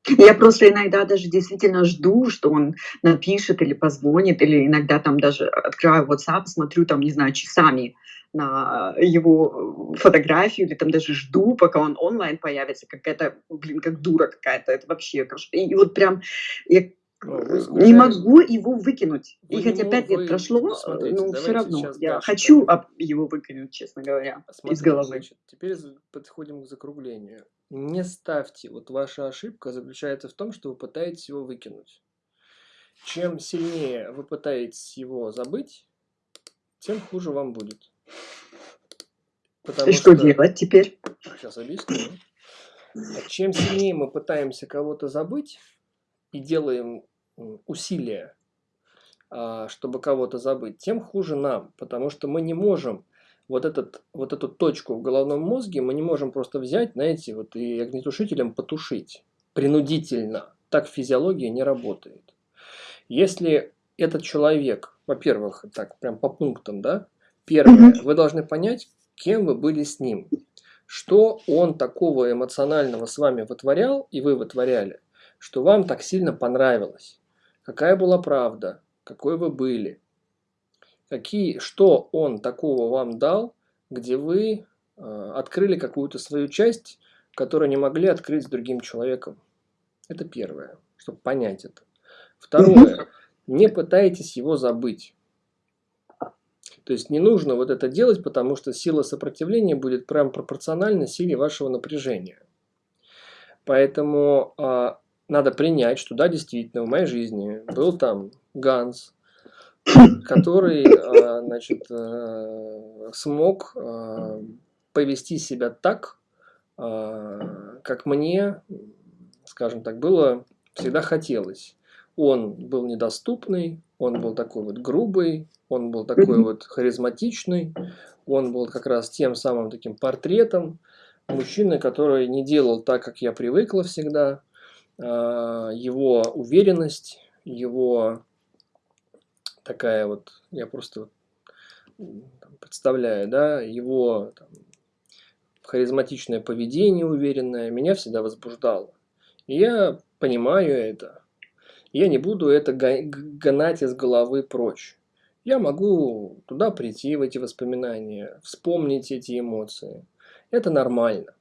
Я просто иногда даже действительно жду, что он напишет или позвонит, или иногда там даже открываю WhatsApp, смотрю там, не знаю, часами на его фотографию, или там даже жду, пока он онлайн появится, какая-то, блин, как дура какая-то, это вообще, и вот прям, я не могу его выкинуть. Вы и хотя пять лет прошло, смотрите, но все равно я хочу его выкинуть, честно говоря, Смотрите, из головы. Значит, теперь подходим к закруглению. Не ставьте, вот ваша ошибка заключается в том, что вы пытаетесь его выкинуть. Чем сильнее вы пытаетесь его забыть, тем хуже вам будет. Потому и что, что делать теперь? Сейчас объясню. Чем сильнее мы пытаемся кого-то забыть и делаем усилия, а, чтобы кого-то забыть, тем хуже нам, потому что мы не можем вот, этот, вот эту точку в головном мозге, мы не можем просто взять, знаете, вот и огнетушителем потушить принудительно. Так физиология не работает. Если этот человек, во-первых, так прям по пунктам, да, первое, вы должны понять, кем вы были с ним, что он такого эмоционального с вами вытворял, и вы вытворяли, что вам так сильно понравилось. Какая была правда? Какой вы были? Какие, что он такого вам дал, где вы э, открыли какую-то свою часть, которую не могли открыть с другим человеком? Это первое, чтобы понять это. Второе, не пытайтесь его забыть. То есть не нужно вот это делать, потому что сила сопротивления будет прям пропорциональна силе вашего напряжения. Поэтому э, надо принять, что да, действительно, в моей жизни был там Ганс, [coughs] который, а, значит, э, смог а, повести себя так, а, как мне, скажем так, было всегда хотелось. Он был недоступный, он был такой вот грубый, он был такой вот харизматичный, он был как раз тем самым таким портретом мужчины, который не делал так, как я привыкла всегда, его уверенность, его такая вот, я просто представляю, да, его там, харизматичное поведение уверенное меня всегда возбуждало. И я понимаю это. Я не буду это гнать из головы прочь. Я могу туда прийти, в эти воспоминания, вспомнить эти эмоции. Это нормально.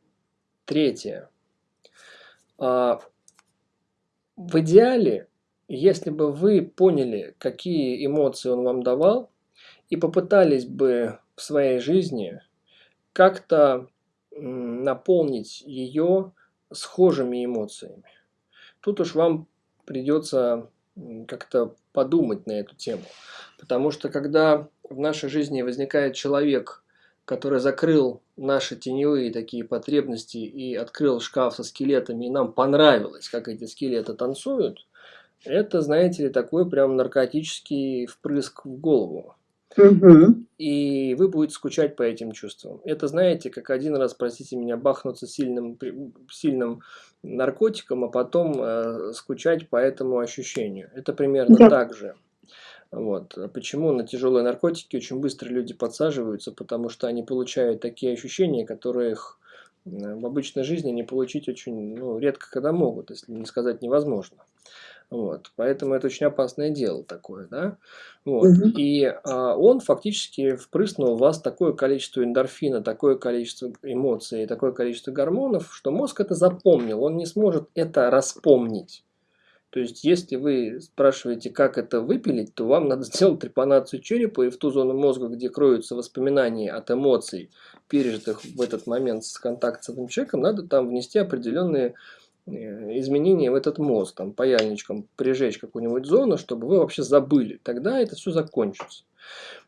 Третье. А, в идеале, если бы вы поняли, какие эмоции он вам давал, и попытались бы в своей жизни как-то наполнить ее схожими эмоциями. Тут уж вам придется как-то подумать на эту тему. Потому что когда в нашей жизни возникает человек, который закрыл наши теневые такие потребности и открыл шкаф со скелетами, и нам понравилось, как эти скелеты танцуют, это, знаете ли, такой прям наркотический впрыск в голову. Угу. И вы будете скучать по этим чувствам. Это, знаете, как один раз, простите меня, бахнуться сильным, сильным наркотиком, а потом э, скучать по этому ощущению. Это примерно да. так же. Вот. Почему на тяжелые наркотики очень быстро люди подсаживаются? Потому что они получают такие ощущения, которые их в обычной жизни не получить очень ну, редко когда могут, если не сказать невозможно. Вот, поэтому это очень опасное дело такое, да. Вот. Угу. И а, он фактически впрыснул в вас такое количество эндорфина, такое количество эмоций, такое количество гормонов, что мозг это запомнил, он не сможет это распомнить. То есть, если вы спрашиваете, как это выпилить, то вам [laughs] надо сделать трепанацию черепа и в ту зону мозга, где кроются воспоминания от эмоций, пережитых в этот момент с контакт с этим человеком, надо там внести определенные изменения в этот мозг, там, паяльничком прижечь какую-нибудь зону, чтобы вы вообще забыли. Тогда это все закончится.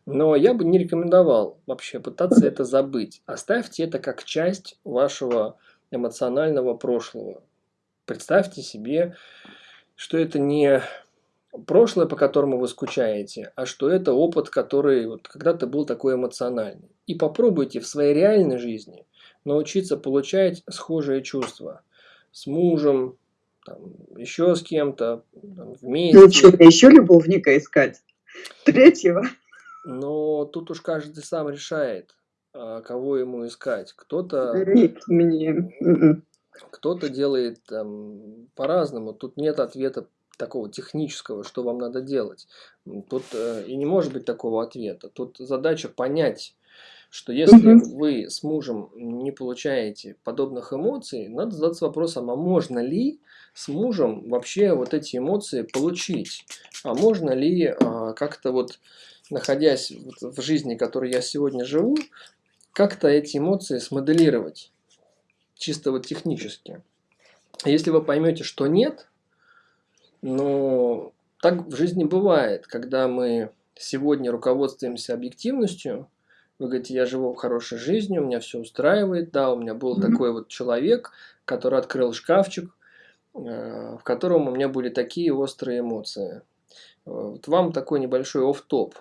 Но я бы не рекомендовал вообще пытаться это забыть. Оставьте это как часть вашего эмоционального прошлого. Представьте себе, что это не прошлое, по которому вы скучаете, а что это опыт, который вот когда-то был такой эмоциональный. И попробуйте в своей реальной жизни научиться получать схожие чувства с мужем, там, еще с кем-то, вместе. Ну что, еще любовника искать? Третьего? Но тут уж каждый сам решает, а, кого ему искать. Кто-то... Мне... М-м. Кто-то делает по-разному. Тут нет ответа такого технического, что вам надо делать. Тут э, и не может быть такого ответа. Тут задача понять, что если угу. вы с мужем не получаете подобных эмоций, надо задаться вопросом, а можно ли с мужем вообще вот эти эмоции получить? А можно ли а, как-то вот, находясь в жизни, которой я сегодня живу, как-то эти эмоции смоделировать? Чисто вот технически. Если вы поймете, что нет, но так в жизни бывает, когда мы сегодня руководствуемся объективностью, вы говорите, я живу хорошей жизнью, у меня все устраивает. Да, у меня был mm-hmm. такой вот человек, который открыл шкафчик, э, в котором у меня были такие острые эмоции. Вот вам такой небольшой оф-топ.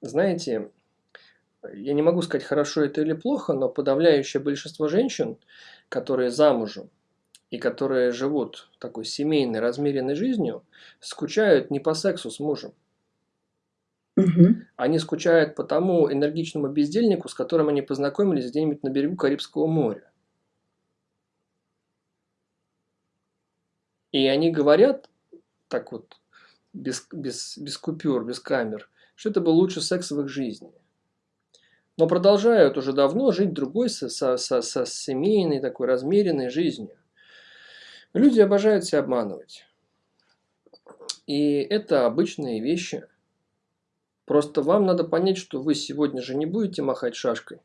Знаете, я не могу сказать, хорошо это или плохо, но подавляющее большинство женщин, которые замужем и которые живут такой семейной, размеренной жизнью, скучают не по сексу с мужем. Угу. Они скучают по тому энергичному бездельнику, с которым они познакомились где-нибудь на берегу Карибского моря. И они говорят, так вот, без, без, без купюр, без камер, что это был лучший секс в их жизни. Но продолжают уже давно жить другой, со, со, со, со семейной, такой размеренной жизнью. Люди обожают себя обманывать. И это обычные вещи – Просто вам надо понять, что вы сегодня же не будете махать шашкой.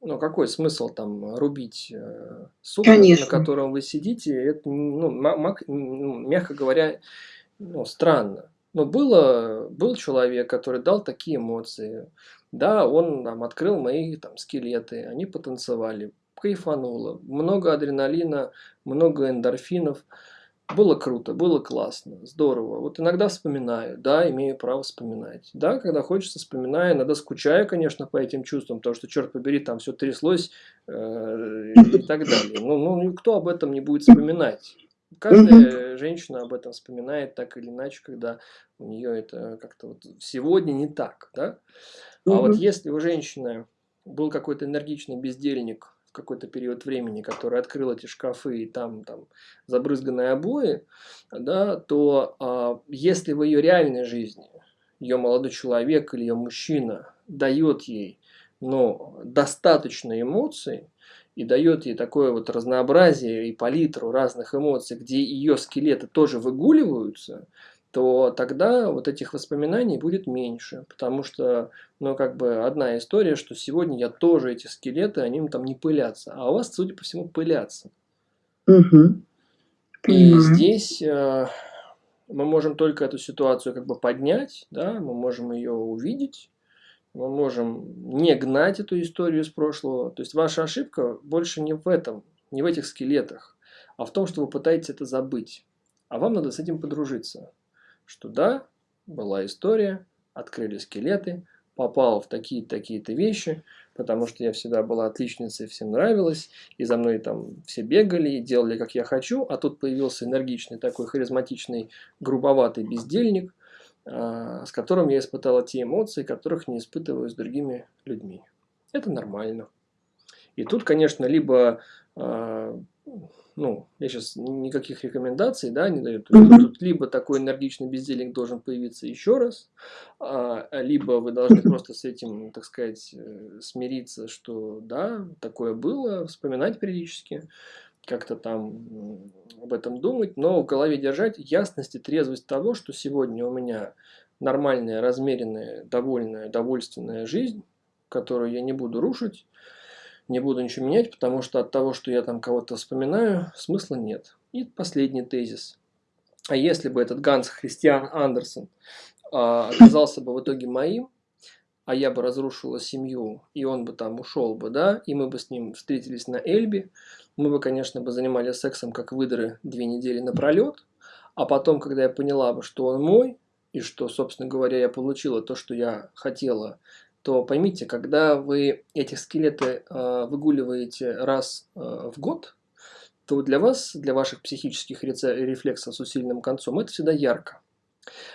Ну, какой смысл там рубить э, сук, Конечно. на котором вы сидите? Это, ну, ну, мягко говоря, ну, странно. Но было, был человек, который дал такие эмоции. Да, он там, открыл мои там, скелеты, они потанцевали, кайфануло. Много адреналина, много эндорфинов. Было круто, было классно, здорово. Вот иногда вспоминаю, да, имею право вспоминать. Да, когда хочется, вспоминаю, иногда скучаю, конечно, по этим чувствам, потому что, черт побери, там все тряслось э, и так далее. Ну, ну, никто об этом не будет вспоминать. Каждая женщина об этом вспоминает так или иначе, когда у нее это как-то вот сегодня не так, да. А вот если у женщины был какой-то энергичный бездельник, какой-то период времени, который открыл эти шкафы и там, там забрызганные обои, да, то а, если в ее реальной жизни ее молодой человек или ее мужчина дает ей но достаточно эмоций и дает ей такое вот разнообразие и палитру разных эмоций, где ее скелеты тоже выгуливаются, то тогда вот этих воспоминаний будет меньше. Потому что, ну, как бы одна история, что сегодня я тоже эти скелеты, они там не пылятся. А у вас, судя по всему, пылятся. Угу. И здесь э, мы можем только эту ситуацию как бы поднять, да, мы можем ее увидеть, мы можем не гнать эту историю из прошлого. То есть ваша ошибка больше не в этом, не в этих скелетах, а в том, что вы пытаетесь это забыть. А вам надо с этим подружиться что да, была история, открыли скелеты, попал в такие-то такие-то вещи, потому что я всегда была отличницей, всем нравилось, и за мной там все бегали и делали, как я хочу, а тут появился энергичный такой харизматичный, грубоватый бездельник, а, с которым я испытала те эмоции, которых не испытываю с другими людьми. Это нормально. И тут, конечно, либо а, ну, я сейчас никаких рекомендаций, да, не даю. Тут либо такой энергичный бездельник должен появиться еще раз, а, либо вы должны просто с этим, так сказать, э, смириться, что да, такое было, вспоминать периодически, как-то там об этом думать, но в голове держать ясность и трезвость того, что сегодня у меня нормальная, размеренная, довольная, довольственная жизнь, которую я не буду рушить, не буду ничего менять, потому что от того, что я там кого-то вспоминаю, смысла нет. И последний тезис. А если бы этот Ганс Христиан Андерсон а, оказался бы в итоге моим, а я бы разрушила семью, и он бы там ушел бы, да, и мы бы с ним встретились на Эльбе, мы бы, конечно, бы занимались сексом как выдры две недели напролет, а потом, когда я поняла бы, что он мой, и что, собственно говоря, я получила то, что я хотела то поймите, когда вы эти скелеты э, выгуливаете раз э, в год, то для вас, для ваших психических рефлексов с усиленным концом, это всегда ярко.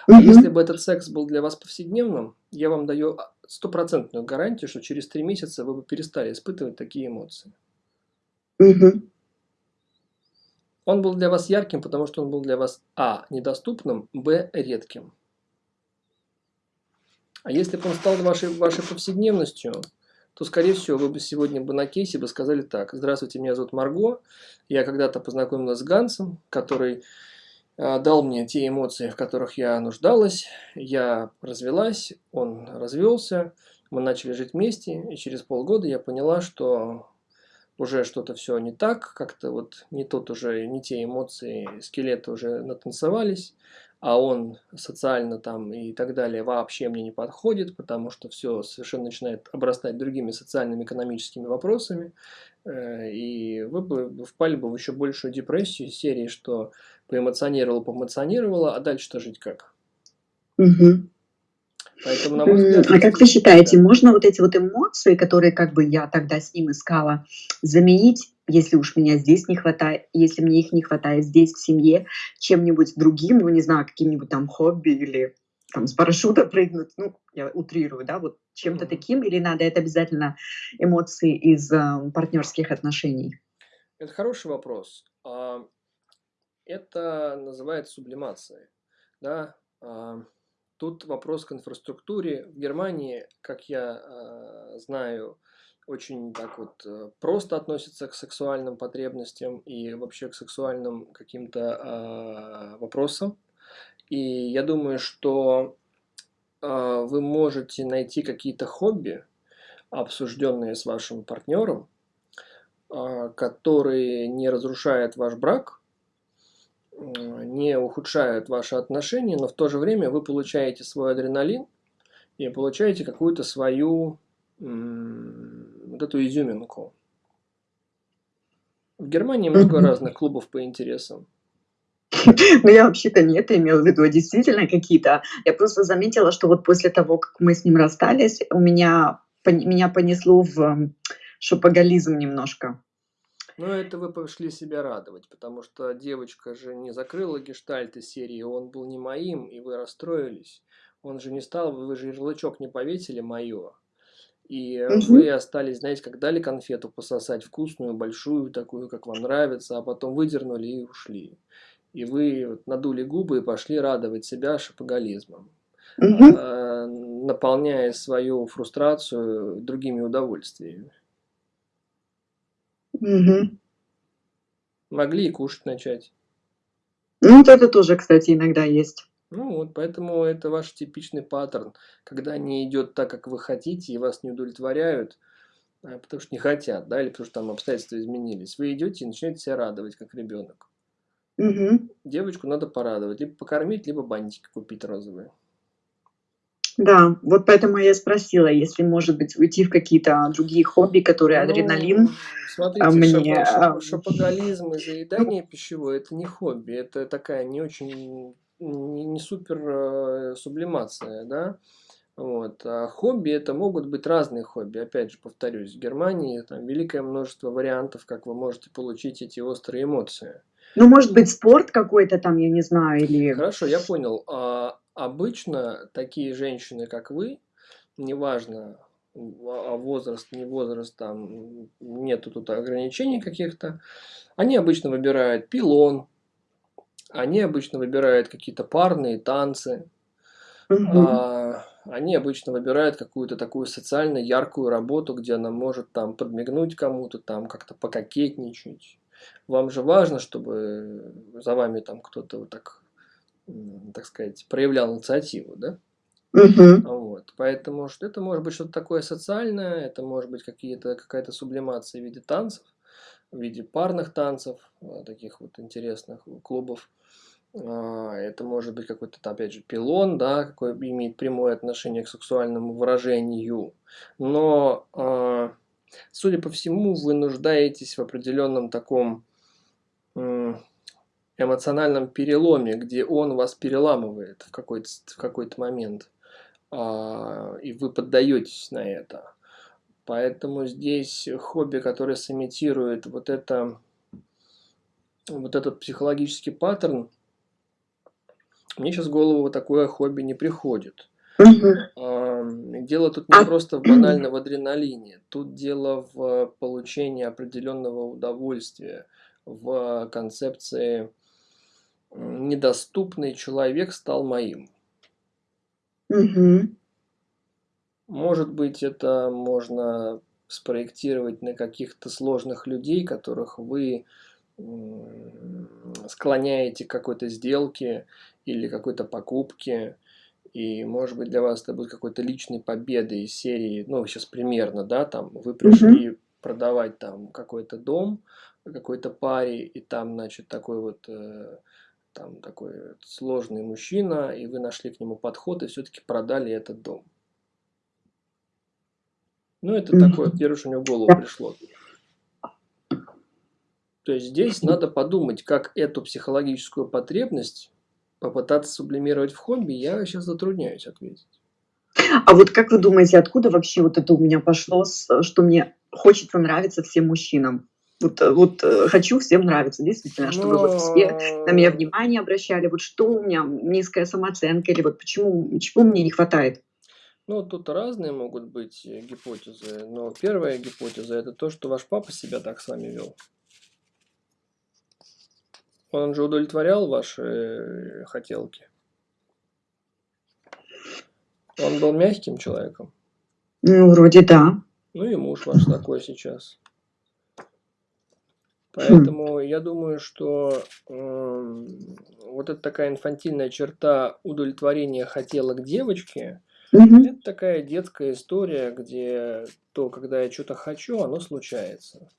А угу. если бы этот секс был для вас повседневным, я вам даю стопроцентную гарантию, что через три месяца вы бы перестали испытывать такие эмоции. Угу. Он был для вас ярким, потому что он был для вас а. недоступным, б. редким. А если бы он стал вашей, вашей повседневностью, то, скорее всего, вы бы сегодня бы на кейсе бы сказали так. Здравствуйте, меня зовут Марго. Я когда-то познакомилась с Гансом, который э, дал мне те эмоции, в которых я нуждалась. Я развелась, он развелся. Мы начали жить вместе, и через полгода я поняла, что уже что-то все не так, как-то вот не тот уже, не те эмоции, скелеты уже натанцевались а он социально там и так далее вообще мне не подходит, потому что все совершенно начинает обрастать другими социальными, экономическими вопросами, э, и вы бы впали бы в еще большую депрессию серии, что поэмоционировала, поэмоционировала, а дальше-то жить как? Угу. Поэтому, на мой взгляд... А как вы считаете, да. можно вот эти вот эмоции, которые как бы я тогда с ним искала, заменить если уж меня здесь не хватает, если мне их не хватает здесь, в семье, чем-нибудь другим, ну, не знаю, каким-нибудь там хобби или там с парашюта [laughs] прыгнуть, ну, я утрирую, да, вот чем-то таким, или надо это обязательно эмоции из э, партнерских отношений? Это хороший вопрос. А, это называется сублимацией, да. Тут вопрос к инфраструктуре. В Германии, как я э, знаю, очень так вот э, просто относится к сексуальным потребностям и вообще к сексуальным каким-то э, вопросам. И я думаю, что э, вы можете найти какие-то хобби, обсужденные с вашим партнером, э, которые не разрушают ваш брак, не ухудшают ваши отношения, но в то же время вы получаете свой адреналин и получаете какую-то свою вот эту изюминку. В Германии много разных клубов по интересам. [laughs] Ну, я вообще-то не это имела в виду, а действительно какие-то. Я просто заметила, что вот после того, как мы с ним расстались, у меня, меня понесло в шопоголизм немножко. Ну, это вы пошли себя радовать, потому что девочка же не закрыла гештальт из серии «Он был не моим», и вы расстроились. Он же не стал, вы же ярлычок не повесили «моё». И Мгм. вы остались, знаете, как дали конфету пососать вкусную, большую, такую, как вам нравится, а потом выдернули и ушли. И вы надули губы и пошли радовать себя шопоголизмом, Мгм. а, наполняя свою фрустрацию другими удовольствиями. Мгм. Могли и кушать начать. Ну, вот это тоже, кстати, иногда есть. Ну вот, поэтому это ваш типичный паттерн, когда не идет так, как вы хотите, и вас не удовлетворяют, а, потому что не хотят, да, или потому что там обстоятельства изменились. Вы идете и начинаете себя радовать, как ребенок. Мгм. Девочку надо порадовать, либо покормить, либо бантики купить розовые. Да, вот поэтому я спросила, если, может быть, уйти в какие-то другие хобби, которые адреналин, Ну, а, смотрите, мне, шопо- шопо- ам, шопоголизм и ну, заедание пищевое– это не хобби, это такая не очень, не, не супер э, сублимация, да. Вот. А хобби это могут быть разные хобби. Опять же, повторюсь, в Германии там великое множество вариантов, как вы можете получить эти острые эмоции. ну, может быть, спорт какой-то там, я не знаю, или... Хорошо, я понял. А обычно такие женщины, как вы, неважно, а возраст, не возраст, там нету тут ограничений каких-то, они обычно выбирают пилон, они обычно выбирают какие-то парные танцы, а, они обычно выбирают какую-то такую социально яркую работу, где она может там подмигнуть кому-то, там как-то пококетничать. Вам же важно, чтобы за вами там кто-то вот так, так сказать, проявлял инициативу, да? Мгм. Вот. Поэтому что это может быть что-то такое социальное, это может быть какие-то, какая-то сублимация в виде танцев, в виде парных танцев, а, таких вот интересных клубов. А, Это может быть какой-то, опять же, пилон, да, какой имеет прямое отношение к сексуальному выражению. Но, а, судя по всему, вы нуждаетесь в определенном таком эмоциональном переломе, где он вас переламывает в какой-то, в какой-то момент, а, и вы поддаетесь на это. Поэтому здесь хобби, которое сымитирует вот это, вот этот психологический паттерн, мне сейчас в голову такое хобби не приходит. Дело тут не А просто в банальном адреналине, тут дело в получении определенного удовольствия, в концепции «недоступный человек стал моим». Мгм. Может быть, это можно спроектировать на каких-то сложных людей, которых вы склоняете к какой-то сделке или какой-то покупке. И, может быть, для вас это будет какой-то личной победой из серии, ну, сейчас примерно, да, там, вы пришли продавать там какой-то дом какой-то паре, и там, значит, такой вот, э, там такой сложный мужчина, и вы нашли к нему подход и все-таки продали этот дом. Ну, это такое, первое, что мне в голову пришло. То есть здесь надо подумать, как эту психологическую потребность попытаться сублимировать в хобби, я сейчас затрудняюсь ответить. А вот как вы думаете, откуда вообще вот это у меня пошло, что мне хочется нравиться всем мужчинам? Вот, э, вот, э, хочу всем нравиться, действительно, чтобы вот все на меня Но внимание обращали. Вот что у меня низкая самооценка или вот почему чего мне не хватает? ну, тут разные могут быть э, гипотезы, но первая гипотеза это то, что ваш папа себя так с вами вел. Он же удовлетворял ваши хотелки. Он был мягким человеком. Ну, вроде да. Ну и муж ваш такой сейчас. Хм. Поэтому я думаю, что м, вот эта такая инфантильная черта удовлетворения хотелок девочки, Мгм. это такая детская история, где то, когда я что-то хочу, оно случается.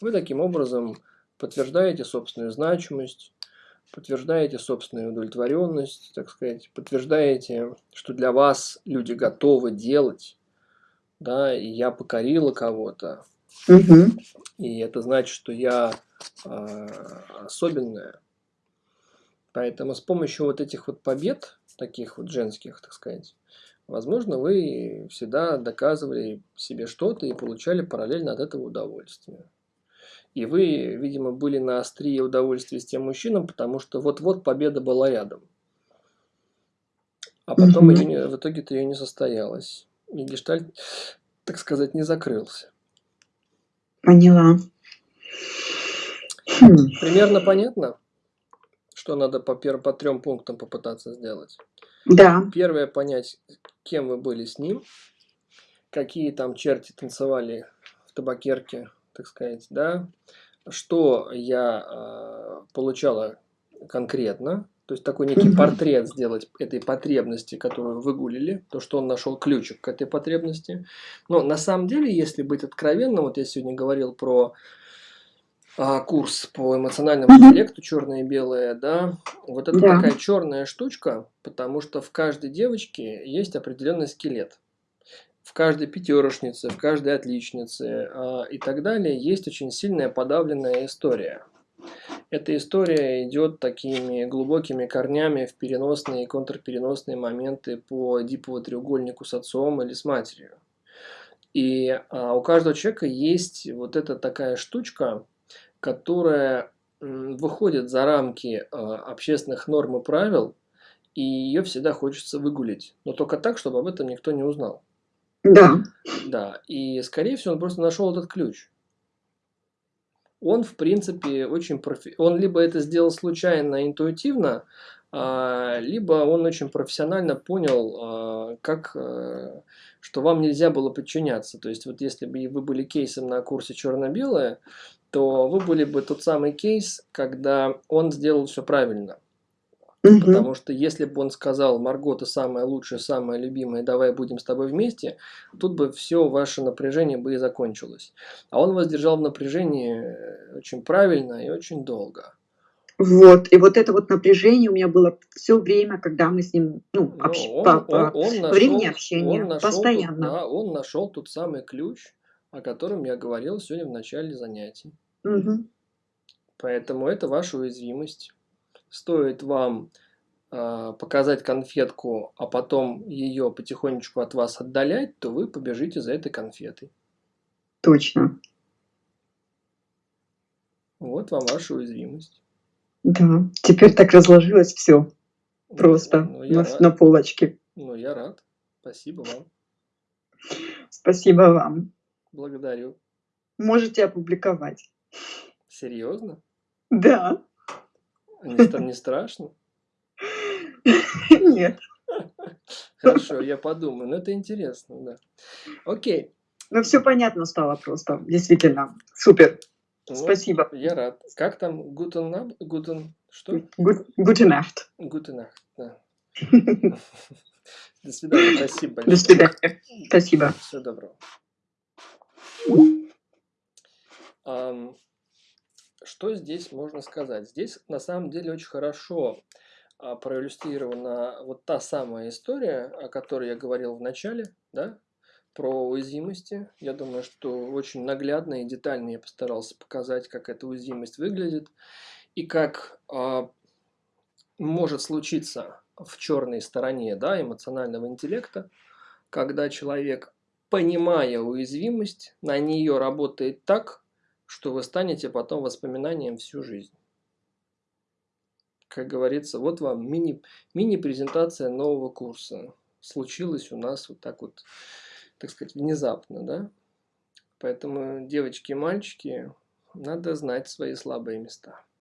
Вы таким образом подтверждаете собственную значимость, подтверждаете собственную удовлетворенность, так сказать, подтверждаете, что для вас люди готовы делать, да, и я покорила кого-то, Мгм. и это значит, что я а, особенная. Поэтому с помощью вот этих вот побед, таких вот женских, так сказать, возможно, вы всегда доказывали себе что-то и получали параллельно от этого удовольствие. И вы, видимо, были на острие удовольствия с тем мужчином, потому что вот-вот победа была рядом. А потом Мгм. ее в итоге-то ее не состоялось. И гештальт, так сказать, не закрылся. Поняла. Хм. Примерно понятно, что надо по, пер... по трем пунктам попытаться сделать? Да. Первое, понять, кем вы были с ним, какие там черти танцевали в табакерке, так сказать, да, что я э, получала конкретно, то есть такой некий [laughs] портрет сделать этой потребности, которую выгулили, то, что он нашел ключик к этой потребности. Но на самом деле, если быть откровенным, вот я сегодня говорил про а, курс по эмоциональному интеллекту черное и белое, да, вот это Да. такая черная штучка, потому что в каждой девочке есть определенный скелет. В каждой пятерошнице, в каждой отличнице а, и так далее есть очень сильная подавленная история. Эта история идет такими глубокими корнями в переносные и контрпереносные моменты по диповому треугольнику с отцом или с матерью. И а, у каждого человека есть вот эта такая штучка, которая м, выходит за рамки а, общественных норм и правил, и ее всегда хочется выгулить. Но только так, чтобы об этом никто не узнал. Да. Да, и скорее всего он просто нашел этот ключ. Он, в принципе, очень профи... Он либо это сделал случайно, интуитивно, а, либо он очень профессионально понял, а, как, э, что вам нельзя было подчиняться. То есть, вот если бы вы были кейсом на курсе черно-белое, то вы были бы тот самый кейс, когда он сделал все правильно. Мгм. Потому что если бы он сказал, Марго, ты самая лучшая, самая любимая, давай будем с тобой вместе, тут бы все ваше напряжение бы и закончилось. А он вас держал в напряжении э, очень правильно и очень долго. Вот. И вот это вот напряжение у меня было все время, когда мы с ним, ну, Но общ- он, по- он, по- он нашел, времени общения он нашел, тут- постоянно. да, он нашел тот самый ключ, о котором я говорил сегодня в начале занятий. Мгм. Поэтому это ваша уязвимость. Стоит вам а, показать конфетку, а потом ее потихонечку от вас отдалять, то вы побежите за этой конфетой. Точно. Вот вам ваша уязвимость. Да. Теперь так разложилось все Ну, просто Ну, я, на, рад, на полочке. ну, я рад. Спасибо вам. Спасибо вам. Благодарю. Можете опубликовать. Серьезно? Да. Ста- не страшно? Нет. Хорошо, я подумаю. Но это интересно, да. Окей. Ну, все понятно стало просто. Действительно. Супер. Ну, Спасибо. Я рад. Как там? Ab- Guten... Что? Guten Nacht. Да. [laughs] До свидания. Спасибо До большое. свидания. Спасибо. Всего доброго. Ам, Что здесь можно сказать? Здесь на самом деле очень хорошо а, проиллюстрирована вот та самая история, о которой я говорил в начале, да, про уязвимости. Я думаю, что очень наглядно и детально я постарался показать, как эта уязвимость выглядит и как а, может случиться в черной стороне да, эмоционального интеллекта, когда человек, понимая уязвимость, на нее работает так, что вы станете потом воспоминанием всю жизнь. Как говорится, вот вам мини, мини-презентация нового курса. Случилось у нас вот так вот, так сказать, внезапно, да? Поэтому, девочки и мальчики, надо знать свои слабые места.